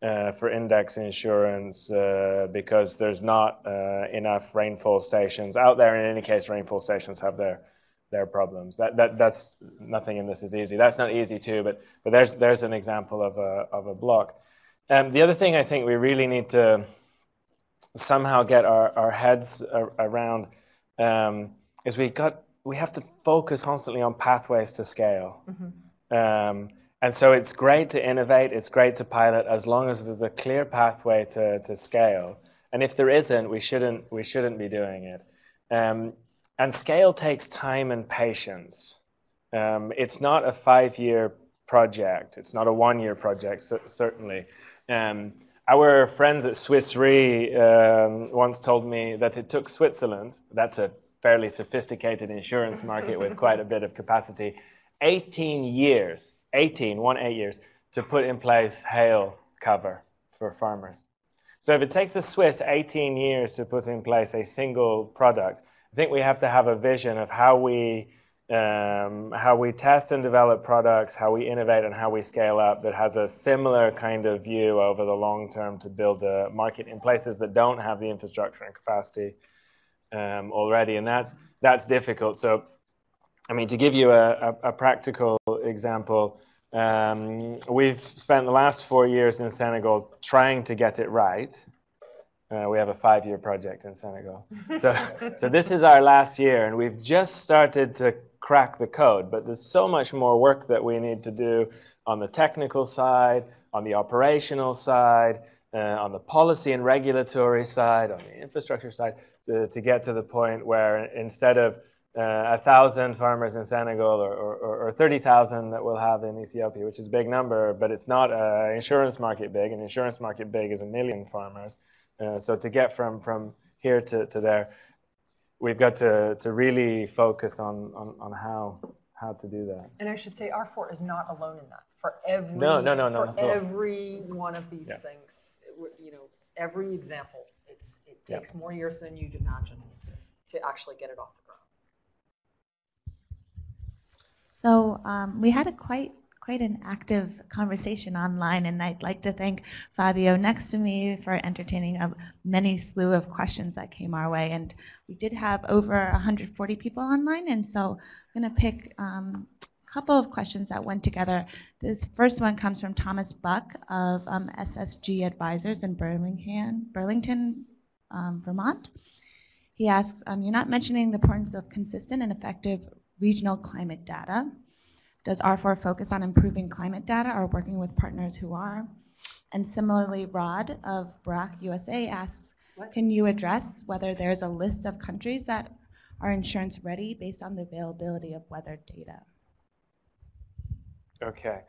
uh, for index insurance uh, because there's not uh, enough rainfall stations out there. In any case, rainfall stations have their their problems. That, that, that's nothing in this is easy. That's not easy too, but, but there's, there's an example of a, of a block. Um, the other thing I think we really need to somehow get our, our heads around um, is we got we have to focus constantly on pathways to scale. Mm-hmm. Um, and so it's great to innovate, it's great to pilot as long as there's a clear pathway to, to scale. And if there isn't, we shouldn't we shouldn't be doing it. Um, and scale takes time and patience. Um, it's not a five year project, it's not a one year project, certainly. Um, our friends at Swiss Re um, once told me that it took Switzerland, that's a fairly sophisticated insurance market with quite a bit of capacity, 18 years, 18, one eight years, to put in place hail cover for farmers. So if it takes the Swiss 18 years to put in place a single product, I think we have to have a vision of how we um, how we test and develop products, how we innovate, and how we scale up that has a similar kind of view over the long term to build a market in places that don't have the infrastructure and capacity um, already, and that's that's difficult. So, I mean, to give you a, a, a practical example, um, we've spent the last four years in Senegal trying to get it right uh, we have a five-year project in Senegal. So, so this is our last year, and we've just started to crack the code. But there's so much more work that we need to do on the technical side, on the operational side, uh, on the policy and regulatory side, on the infrastructure side, to, to get to the point where instead of uh, a thousand farmers in Senegal or, or, or 30,000 that we'll have in Ethiopia, which is a big number, but it's not an insurance market big. An insurance market big is a million farmers. Uh, so to get from from here to, to there, we've got to, to really focus on, on, on how how to do that. And I should say, R4 is not alone in that. For every no, no, no, no, for every one of these yeah. things, you know, every example, it's it takes yeah. more years than you'd imagine to actually get it off the ground. So um, we had a quite quite an active conversation online, and I'd like to thank Fabio next to me for entertaining a many slew of questions that came our way. And we did have over 140 people online, and so I'm going to pick um, a couple of questions that went together. This first one comes from Thomas Buck of um, SSG Advisors in Burlington, Burlington, um, Vermont. He asks, um, you're not mentioning the importance of consistent and effective regional climate data. Does R4 focus on improving climate data or working with partners who are? And similarly, Rod of BRAC USA asks, what? can you address whether there's a list of countries that are insurance ready based on the availability of weather data? Okay.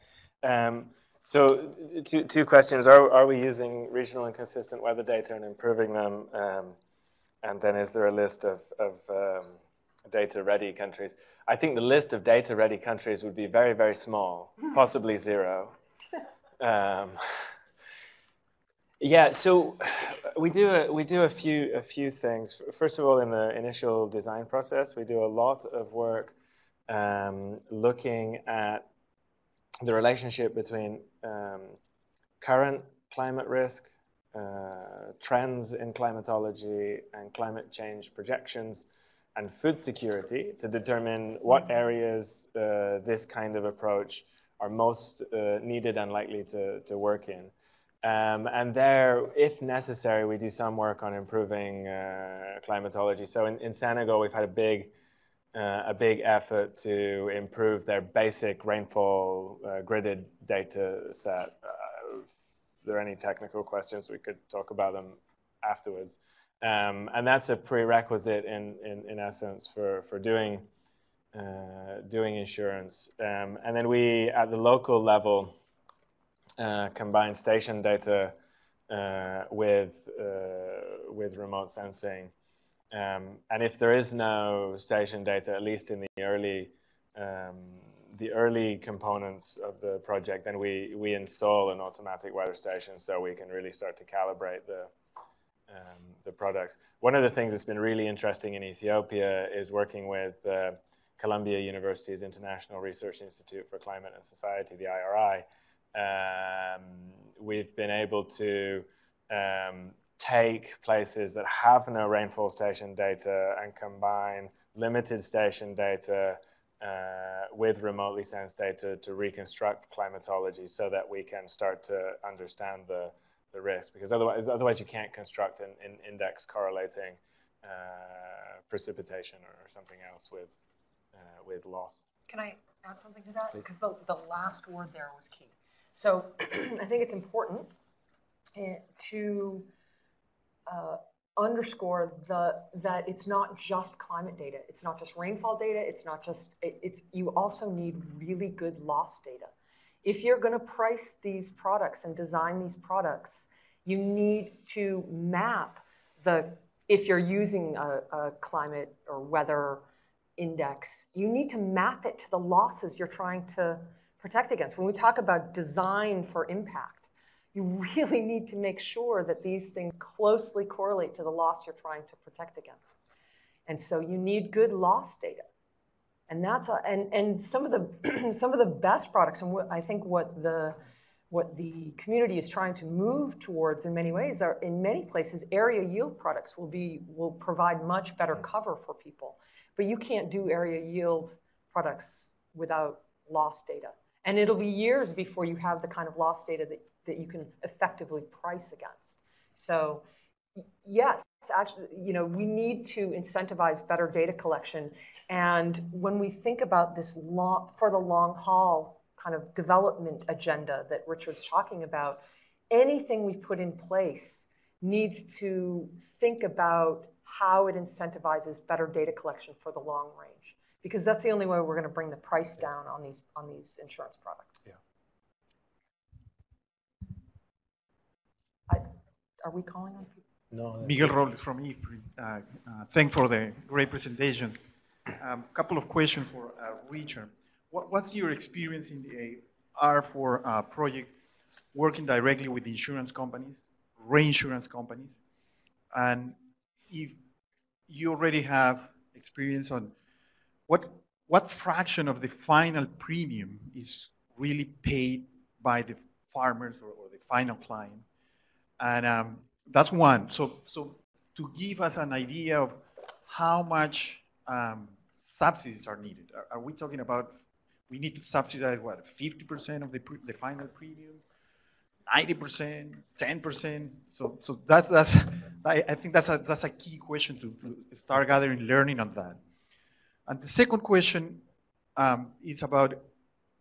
Um, so two, two questions. Are, are we using regional and consistent weather data and improving them? Um, and then is there a list of, of um, data-ready countries? I think the list of data-ready countries would be very, very small, possibly zero. Um, yeah, so we do a, we do a few a few things. First of all, in the initial design process, we do a lot of work um, looking at the relationship between um, current climate risk, uh, trends in climatology, and climate change projections, and food security to determine what areas uh, this kind of approach are most uh, needed and likely to, to work in. Um, and there, if necessary, we do some work on improving uh, climatology. So in, in Senegal, we've had a big, uh, a big effort to improve their basic rainfall uh, gridded data set. Uh, if there are any technical questions, we could talk about them afterwards. Um, and that's a prerequisite in, in, in essence for, for doing, uh, doing insurance. Um, and then we, at the local level, uh, combine station data uh, with uh, with remote sensing. Um, and if there is no station data, at least in the early um, the early components of the project, then we we install an automatic weather station so we can really start to calibrate the um, the products. One of the things that's been really interesting in Ethiopia is working with uh, Columbia University's International Research Institute for Climate and Society, the IRI, um, we've been able to um, take places that have no rainfall station data and combine limited station data uh, with remotely sensed data to reconstruct climatology so that we can start to understand the, the risk. Because otherwise, otherwise you can't construct an, an index correlating uh, precipitation or, something else with, uh, with loss. Can I add something to that? Because the, the last word there was key. So I think it's important eh, to uh, underscore the that it's not just climate data. It's not just rainfall data. It's not just it, it's you also need really good loss data. If you're going to price these products and design these products, you need to map the if you're using a, a climate or weather index, you need to map it to the losses you're trying to protect against. When we talk about design for impact, you really need to make sure that these things closely correlate to the loss you're trying to protect against. And so you need good loss data. And that's a, and, and some of the some of the best products, and what I think what the what the community is trying to move towards in many ways are in many places area yield products will be will provide much better cover for people. But you can't do area yield products without loss data. And it'll be years before you have the kind of loss data that, that you can effectively price against. So yes, actually, you know, we need to incentivize better data collection. And when we think about this long, for the long haul kind of development agenda that Richard's talking about, anything we put in place needs to think about how it incentivizes better data collection for the long range because that's the only way we're going to bring the price down on these on these insurance products. Yeah. I, are we calling on people? No. Miguel Robles from IFPRI. Uh, uh, thanks for the great presentation. A um, couple of questions for uh, Richard. What, what's your experience in the R4 uh, project working directly with insurance companies, reinsurance companies? And if you already have experience on what what fraction of the final premium is really paid by the farmers or, or the final client? And um, that's one. So, so to give us an idea of how much um, subsidies are needed, are, are, we talking about we need to subsidize what 50% of the, the final premium? 90%, 10%. So, so that's, that's I, I think that's a, that's a key question to, to start gathering learning on that. And the second question um, is about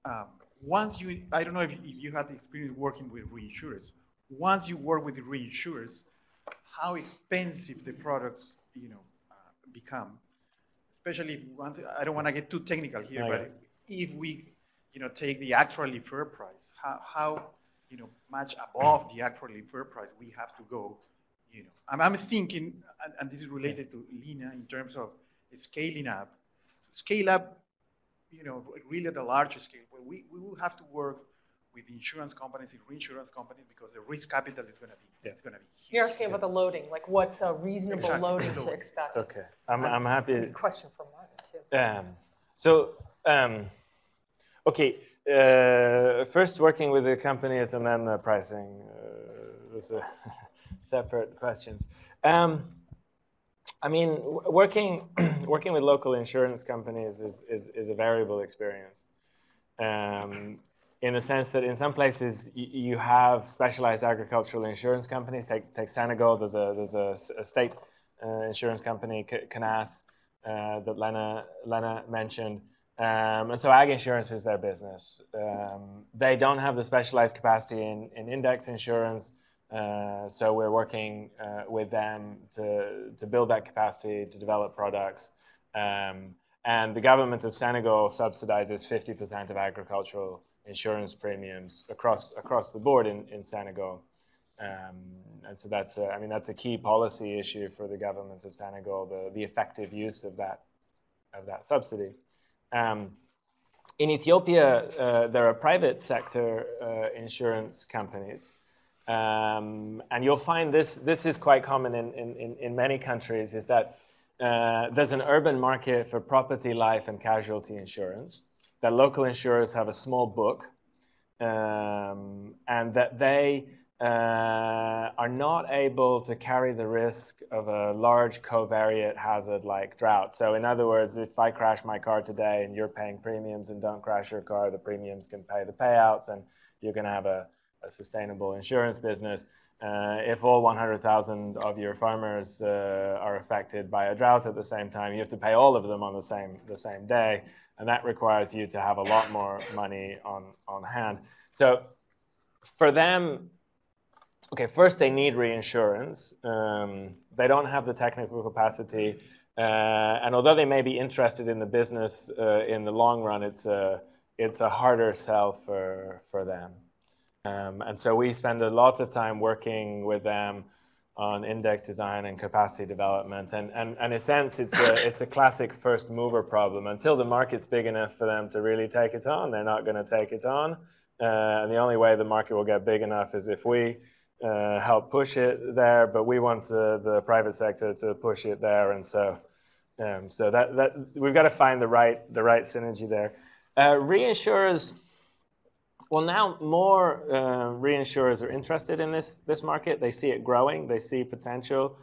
um, once you, I don't know if, if you had experience working with reinsurers. Once you work with the reinsurers, how expensive the products, you know, uh, become. Especially if want to, I don't want to get too technical here, oh, but if we, you know, take the actually fair price, how, how, you know, much above the actually fair price we have to go You know, I'm, I'm thinking, and, and this is related to Lena in terms of scaling up. Scale up, you know, really at a larger scale, where we, we will have to work with insurance companies and reinsurance companies because the risk capital is going to be Yeah. it's going to be huge. You're asking about the loading, like what's a reasonable Exactly, loading to expect? Okay, I'm, I'm That's a happy. good question for Martin, too. Um, so, um, okay, uh, first working with the companies and then the pricing. Uh, those are separate questions. Um, I mean, working working with local insurance companies is, is, is a variable experience. Um, in the sense that in some places y- you have specialized agricultural insurance companies. Take take Senegal. There's a there's a, a state uh, insurance company, CNAAS, uh, that Lena Lena mentioned. Um, and so ag insurance is their business. Um, they don't have the specialized capacity in, in index insurance. Uh, so we're working uh, with them to, to build that capacity, to develop products. Um, and the government of Senegal subsidizes 50% of agricultural insurance premiums across, across the board in, in Senegal. Um, and so that's a, I mean, that's a key policy issue for the government of Senegal, the, the effective use of that, of that subsidy. Um, in Ethiopia, uh, there are private sector uh, insurance companies. Um, and you'll find this, this is quite common in, in, in many countries, is that uh, there's an urban market for property, life, and casualty insurance, that local insurers have a small book, um, and that they uh, are not able to carry the risk of a large covariate hazard like drought. So, in other words, if I crash my car today and you're paying premiums and don't crash your car, the premiums can pay the payouts and you're going to have a, a sustainable insurance business. Uh, if all 100,000 of your farmers uh, are affected by a drought at the same time, you have to pay all of them on the same the same day, and that requires you to have a lot more money on on hand. So, for them, okay, first they need reinsurance. Um, they don't have the technical capacity, uh, and although they may be interested in the business uh, in the long run, it's a it's a harder sell for for them. Um, and so we spend a lot of time working with them on index design and capacity development. And, and, and in a sense, it's a, it's a classic first mover problem. Until the market's big enough for them to really take it on, they're not going to take it on. Uh, and the only way the market will get big enough is if we uh, help push it there, but we want uh, the private sector to push it there. And so, um, so that, that we've got to find the right, the right synergy there. Uh, reinsurers, well, now more uh, reinsurers are interested in this this market. They see it growing. They see potential.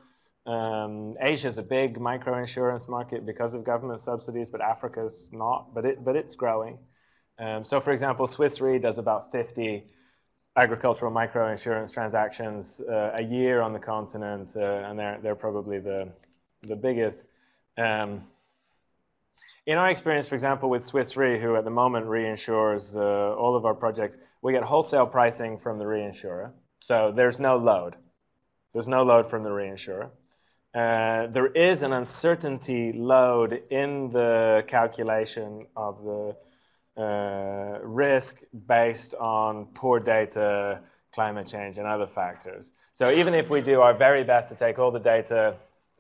Um, Asia is a big microinsurance market because of government subsidies, but Africa's not. But it but it's growing. Um, so, for example, Swiss Re does about 50 agricultural microinsurance transactions uh, a year on the continent, uh, and they're they're probably the the biggest. Um, in our experience, for example, with Swiss Re, who at the moment reinsures uh, all of our projects, we get wholesale pricing from the reinsurer. So there's no load. There's no load from the reinsurer. Uh, there is an uncertainty load in the calculation of the uh, risk based on poor data, climate change, and other factors. So even if we do our very best to take all the data,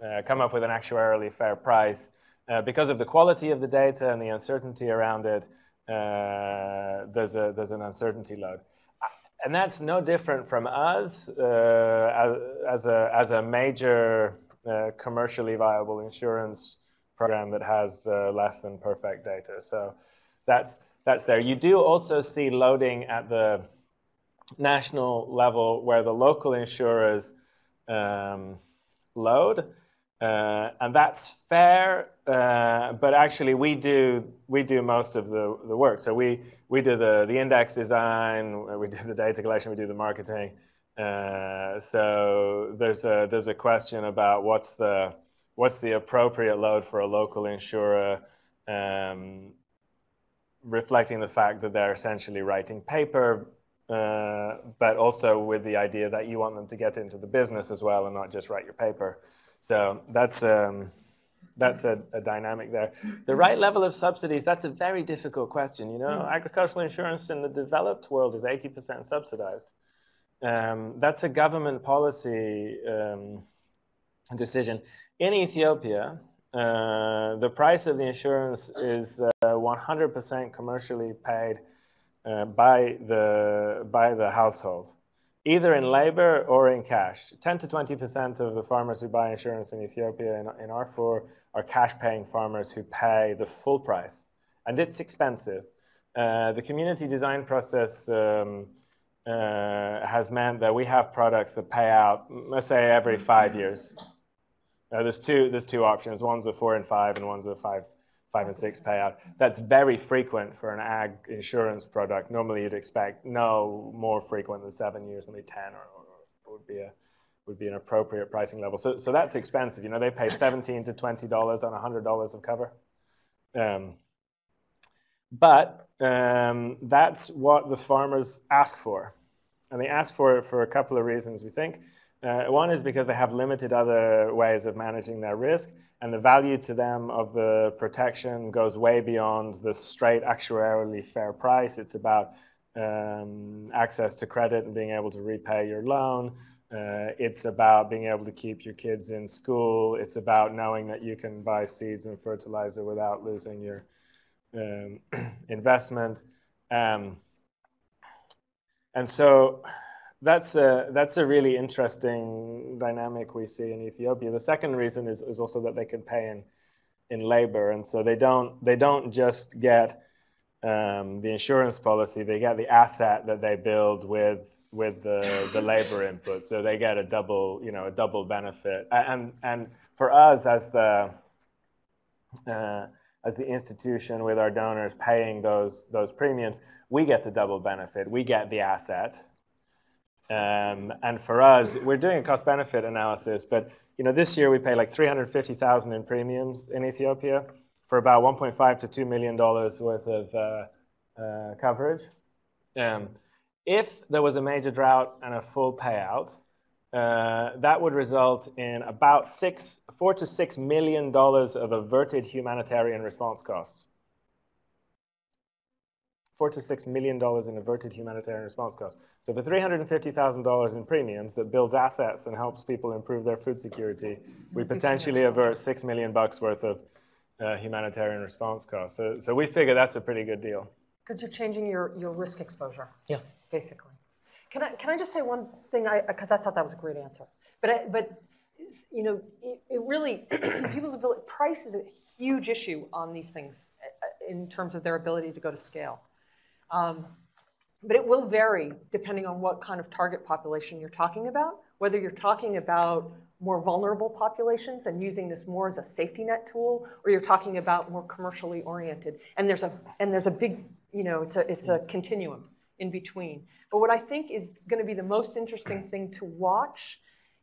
uh, come up with an actuarially fair price, uh, because of the quality of the data and the uncertainty around it, uh, there's, a, there's an uncertainty load. And that's no different from us uh, as, a, as a major uh, commercially viable insurance program that has uh, less than perfect data. So that's, that's there. You do also see loading at the national level where the local insurers um, load. Uh, and that's fair, uh, but actually we do we do most of the, the work. So we we do the the index design, we do the data collection, we do the marketing. Uh, so there's a there's a question about what's the what's the appropriate load for a local insurer, um, reflecting the fact that they're essentially writing paper, uh, but also with the idea that you want them to get into the business as well and not just write your paper. So that's um, that's a, a, dynamic there. The right level of subsidies, that's a very difficult question. You know, agricultural insurance in the developed world is 80% subsidized. um, that's a government policy um, decision. In Ethiopia, uh, the price of the insurance is 100% uh, commercially paid uh, by the by the household, either in labor or in cash. 10 to 20% of the farmers who buy insurance in Ethiopia in, in R4 are cash-paying farmers who pay the full price, and it's expensive. Uh, the community design process um, uh, has meant that we have products that pay out, let's say, every five years. Uh, there's two there's two options. One's a four and five, and one's a five five and six payout. That's very frequent for an ag insurance product. Normally, you'd expect no more frequent than seven years, maybe ten, or, or, would be a would be an appropriate pricing level. So so that's expensive. You know, they pay seventeen to twenty dollars on hundred dollars of cover. Um, but um, that's what the farmers ask for. And they ask for it for a couple of reasons, we think. Uh, one is because they have limited other ways of managing their risk, and the value to them of the protection goes way beyond the straight actuarially fair price. It's about um, access to credit and being able to repay your loan. Uh, it's about being able to keep your kids in school. It's about knowing that you can buy seeds and fertilizer without losing your um, investment. Um, and so that's a, that's a really interesting dynamic we see in Ethiopia. The second reason is, is also that they can pay in, in labor. And so they don't, they don't just get um, the insurance policy, they get the asset that they build with, with the, the labor input. So they get a double, you know, a double benefit. And, and for us as the, uh, as the institution with our donors paying those those premiums, we get the double benefit. We get the asset, um, and for us, we're doing a cost benefit analysis. But you know, this year we pay like 350,000 in premiums in Ethiopia for about 1.5 to 2 million dollars worth of uh, uh, coverage. Um, if there was a major drought and a full payout, uh, that would result in about six, four to six million dollars of averted humanitarian response costs. Four to six million dollars in averted humanitarian response costs. So for $350,000 in premiums that builds assets and helps people improve their food security, we potentially avert six million bucks worth of uh, humanitarian response costs. So, so we figure that's a pretty good deal. Because you're changing your, your risk exposure. Yeah. Basically. Can I, can I just say one thing? I Because I thought that was a great answer. But, I, but you know, it, it really, people's ability, price is a huge issue on these things uh, in terms of their ability to go to scale. Um, but it will vary depending on what kind of target population you're talking about, whether you're talking about more vulnerable populations and using this more as a safety net tool, or you're talking about more commercially oriented. And there's a, and there's a big, you know, it's a, it's a continuum in between. But what I think is going to be the most interesting thing to watch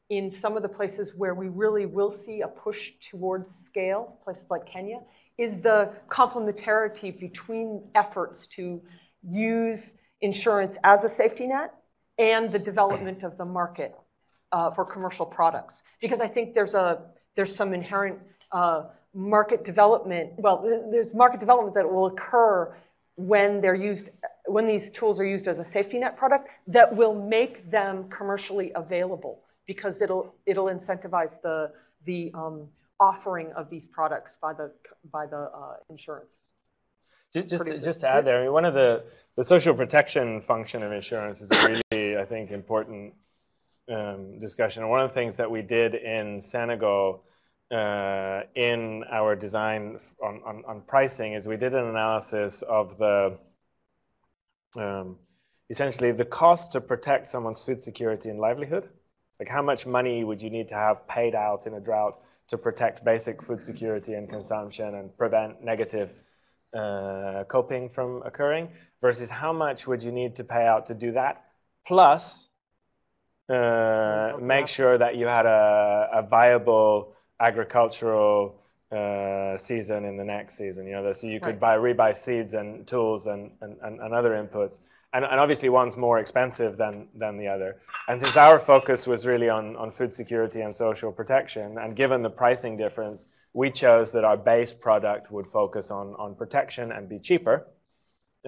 in some of the places where we really will see a push towards scale, places like Kenya, is the complementarity between efforts to use insurance as a safety net and the development of the market uh, for commercial products. Because I think there's a there's some inherent uh, market development. Well, there's market development that will occur when they're used, when these tools are used as a safety net product that will make them commercially available because it'll it'll incentivize the the um, offering of these products by the by the uh, insurance. Just to, just to add there, I mean, one of the the social protection function of insurance is a really I think important um, discussion. And one of the things that we did in Senegal uh, in our design on, on, on, pricing is we did an analysis of the um, essentially the cost to protect someone's food security and livelihood. Like how much money would you need to have paid out in a drought to protect basic food security and consumption and prevent negative uh, coping from occurring versus how much would you need to pay out to do that plus uh, make sure that you had a, a viable agricultural uh, season in the next season. You know, so you could buy rebuy seeds and tools and, and, and, other inputs. And, and obviously one's more expensive than, than the other. And since our focus was really on, on food security and social protection, and given the pricing difference, we chose that our base product would focus on, on protection and be cheaper.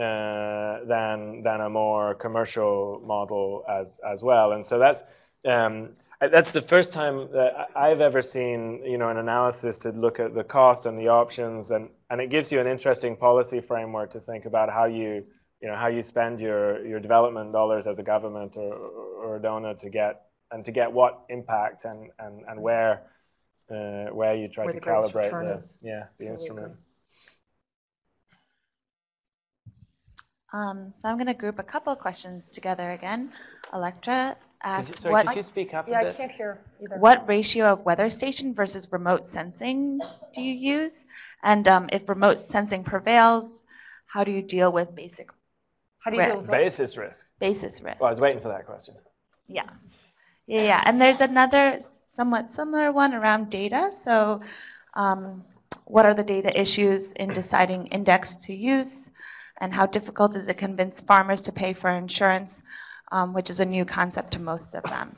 uh, than than a more commercial model as as well. And so that's um, that's the first time that I've ever seen you know an analysis to look at the cost and the options, and and it gives you an interesting policy framework to think about how you you know how you spend your your development dollars as a government or or a donor to get and to get what impact and and and where uh, where you try Where to the calibrate return the yeah the instrument. Um, so I'm going to group a couple of questions together again. Electra Could you, asks, sorry, what, could you speak up Yeah, a I bit? can't hear either. what ratio of weather station versus remote sensing do you use? And um, if remote sensing prevails, how do you deal with basic How do you Right. deal with that? Basis risk. basis risk? Well, I was waiting for that question. Yeah. Yeah, yeah. And there's another somewhat similar one around data. So, um, what are the data issues in deciding index to use? And how difficult is it to convince farmers to pay for insurance, um, which is a new concept to most of them?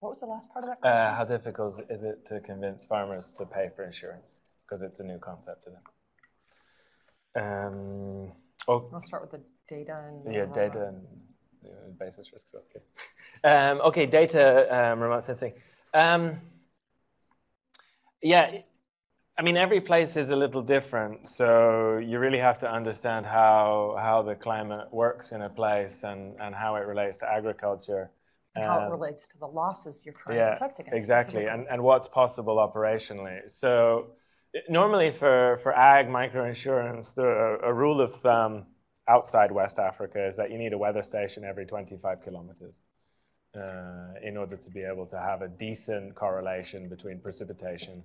What was the last part of that question? Uh, how difficult is it to convince farmers to pay for insurance? Because it's a new concept to them. Um, oh, I'll start with the data and. yeah, uh, data and basis risks. Okay. Um, okay, data, um, remote sensing. Um, yeah, I mean, every place is a little different, so you really have to understand how how the climate works in a place and and how it relates to agriculture. and How it Um, relates to the losses you're trying yeah, to protect against. exactly, and and what's possible operationally. So normally for for ag microinsurance, the a rule of thumb outside West Africa is that you need a weather station every 25 kilometers uh, in order to be able to have a decent correlation between precipitation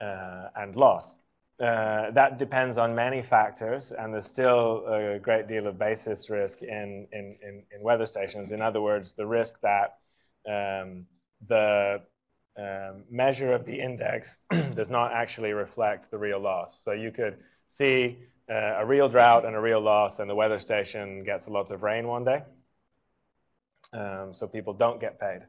uh, and loss. Uh, that depends on many factors, and there's still a great deal of basis risk in, in, in, in weather stations. In other words, the risk that um, the um, measure of the index does not actually reflect the real loss. So you could see uh, a real drought and a real loss, and the weather station gets a lot of rain one day. Um, so people don't get paid,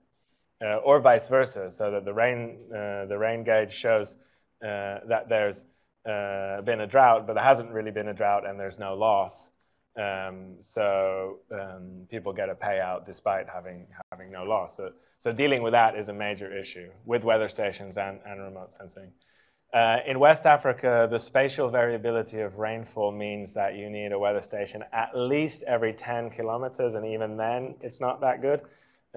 uh, or vice versa. So that the rain, uh, the rain gauge shows uh, that there's uh, been a drought, but there hasn't really been a drought, and there's no loss. Um, so um, people get a payout despite having having no loss. So, so dealing with that is a major issue with weather stations and, and remote sensing. Uh, in West Africa, the spatial variability of rainfall means that you need a weather station at least every 10 kilometers, and even then, it's not that good.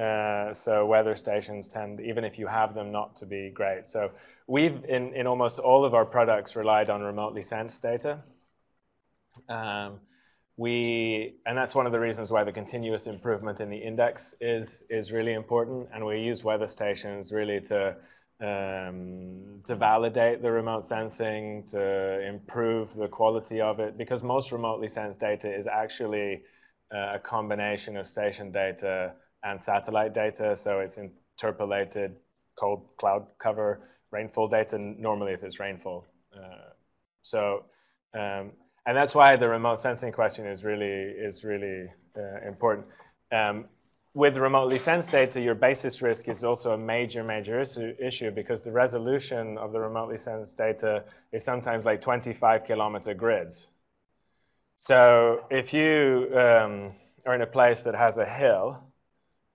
Uh, so weather stations tend, even if you have them, not to be great. So we've, in, in almost all of our products, relied on remotely sensed data. Um, we, and that's one of the reasons why the continuous improvement in the index is is really important. And we use weather stations really to um, to validate the remote sensing, to improve the quality of it, because most remotely sensed data is actually uh, a combination of station data and satellite data. So it's interpolated cold cloud cover rainfall data, normally if it's rainfall. Uh, so, um, and that's why the remote sensing question is really is really uh, important. Um, with remotely sensed data, your basis risk is also a major, major issue, issue because the resolution of the remotely sensed data is sometimes like 25 kilometer grids. So if you um, are in a place that has a hill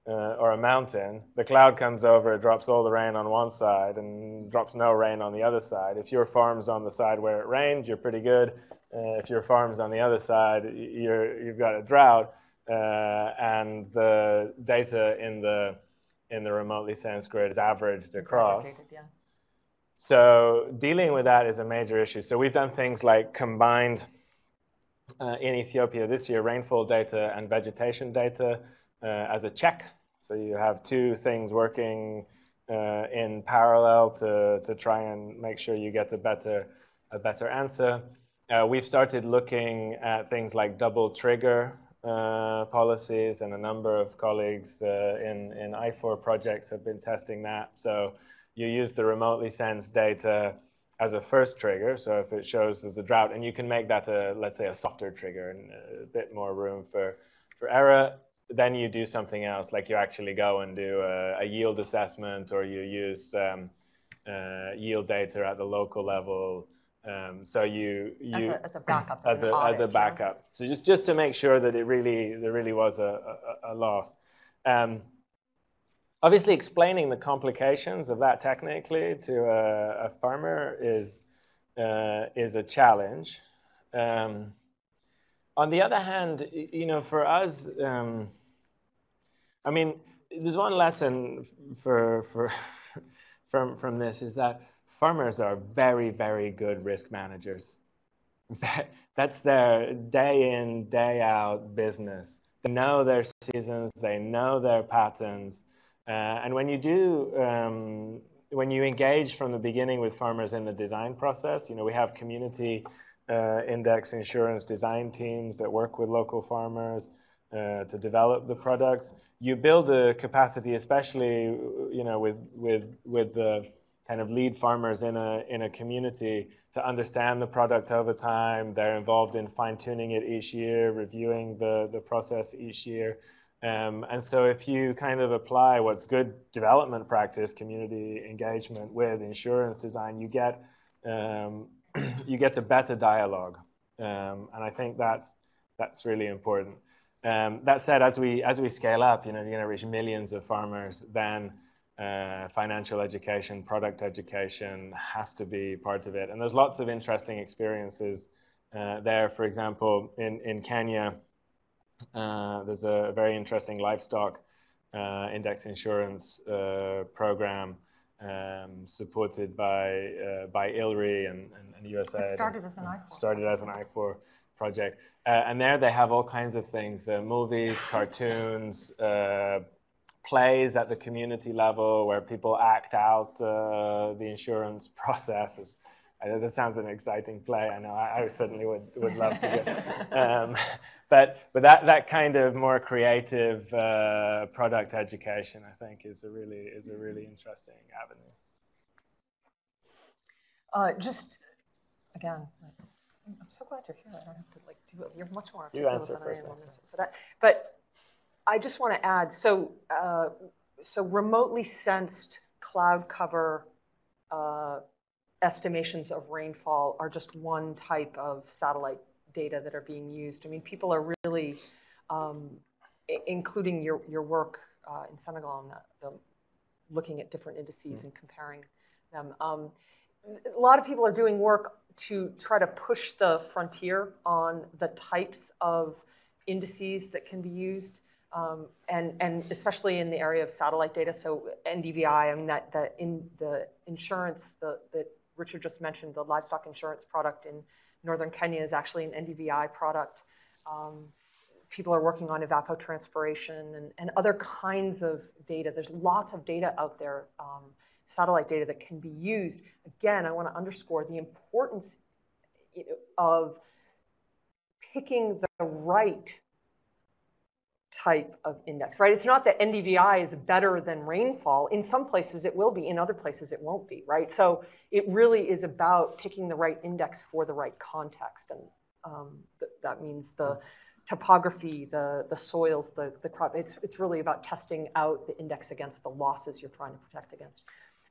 uh, or a mountain, the cloud comes over, it drops all the rain on one side and drops no rain on the other side. If your farm's on the side where it rained, you're pretty good. Uh, if your farm's on the other side, you're, you've got a drought. Uh, and the data in the in the remotely sensed grid is averaged across. Yeah. So dealing with that is a major issue. So we've done things like combined uh, in Ethiopia this year rainfall data and vegetation data uh, as a check. So you have two things working uh, in parallel to, to try and make sure you get a better a better answer. Uh, we've started looking at things like double trigger uh, policies, and a number of colleagues uh, in in I4 projects have been testing that. So you use the remotely sensed data as a first trigger. So if it shows there's a drought, and you can make that a let's say a softer trigger and a bit more room for for error. Then you do something else, like you actually go and do a, a yield assessment, or you use um, uh, yield data at the local level Um, so you, you as, a, as a backup, as, as a audit, as a backup. Yeah. So just just to make sure that it really there really was a a, a loss. Um, obviously, explaining the complications of that technically to a, a farmer is uh, is a challenge. Um, on the other hand, you know, for us, um, I mean, there's one lesson for for from from this is that farmers are very very good risk managers. That's their day in day out business. They know their seasons, they know their patterns, uh, and when you do. Um, when you engage from the beginning with farmers in the design process, you know, we have community uh, index insurance design teams that work with local farmers uh, to develop the products. You build the capacity, especially you know with with with the kind of lead farmers in a in a community to understand the product over time. They're involved in fine tuning it each year, reviewing the the process each year. Um, and so if you kind of apply what's good development practice, community engagement with insurance design, you get um, you get a better dialogue, um, and I think that's that's really important. Um, that said, as we as we scale up, you know, you're going to reach millions of farmers. Then uh, financial education, product education has to be part of it. And there's lots of interesting experiences uh, there. For example, in in Kenya, uh, there's a very interesting livestock uh, index insurance uh, program um, supported by uh, by ILRI and, and, and USAID. It started as an I4. Started as an I4 project, uh, and there they have all kinds of things: uh, movies, cartoons, uh, plays at the community level where people act out uh, the insurance process. That sounds an exciting play. I know. I, I certainly would would love to get. Um, but but that that kind of more creative uh, product education, I think, is a really is a really interesting avenue. Uh, just again, I'm so glad you're here. I don't have to like do it. You're much more articulate than I am on this. But I, but I just want to add. So uh, so remotely sensed cloud cover. Uh, estimations of rainfall are just one type of satellite data that are being used. I mean, people are really, um, including your, your work uh, in Senegal on the, the, looking at different indices mm. and comparing them. Um, a lot of people are doing work to try to push the frontier on the types of indices that can be used. Um, and, and especially in the area of satellite data, so NDVI, I mean that the in the insurance the, that Richard just mentioned, the livestock insurance product in northern Kenya is actually an NDVI product. Um, people are working on evapotranspiration and, and other kinds of data. There's lots of data out there, um, satellite data that can be used. Again, I want to underscore the importance of picking the right type of index, right? It's not that NDVI is better than rainfall. In some places it will be, in other places it won't be, right? So it really is about picking the right index for the right context. And um, th that means the topography, the, the soils, the, the crop. It's, it's really about testing out the index against the losses you're trying to protect against.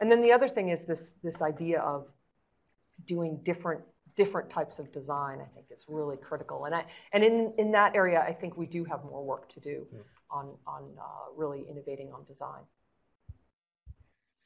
And then the other thing is this, this idea of doing different different types of design, I think is really critical. And I, and in, in that area, I think we do have more work to do yeah. on, on uh, really innovating on design.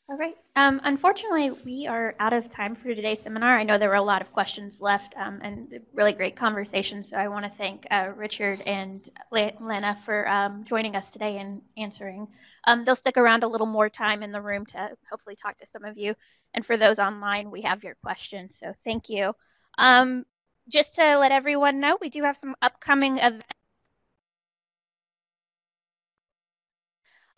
All right. Um, unfortunately, we are out of time for today's seminar. I know there were a lot of questions left um, and really great conversation. So I want to thank uh, Richard and Lena for um, joining us today and answering. Um, they'll stick around a little more time in the room to hopefully talk to some of you. And for those online, we have your questions. So thank you. Um, just to let everyone know, we do have some upcoming events.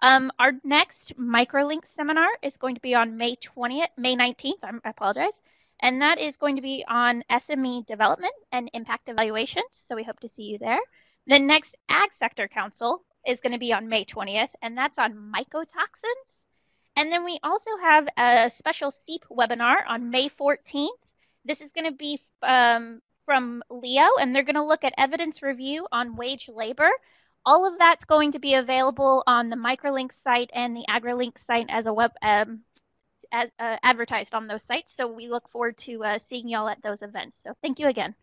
Um, our next microlink seminar is going to be on May 20th, May 19th, I apologize. And that is going to be on SME development and impact evaluations. So we hope to see you there. The next Ag Sector Council is going to be on May 20th, and that's on mycotoxins. And then we also have a special SEEP webinar on May 14th this is going to be um, from LEO, and they're going to look at evidence review on wage labor. All of that's going to be available on the Microlink site and the AgriLink site as a web um, ad, uh, advertised on those sites. So we look forward to uh, seeing y'all at those events. So thank you again.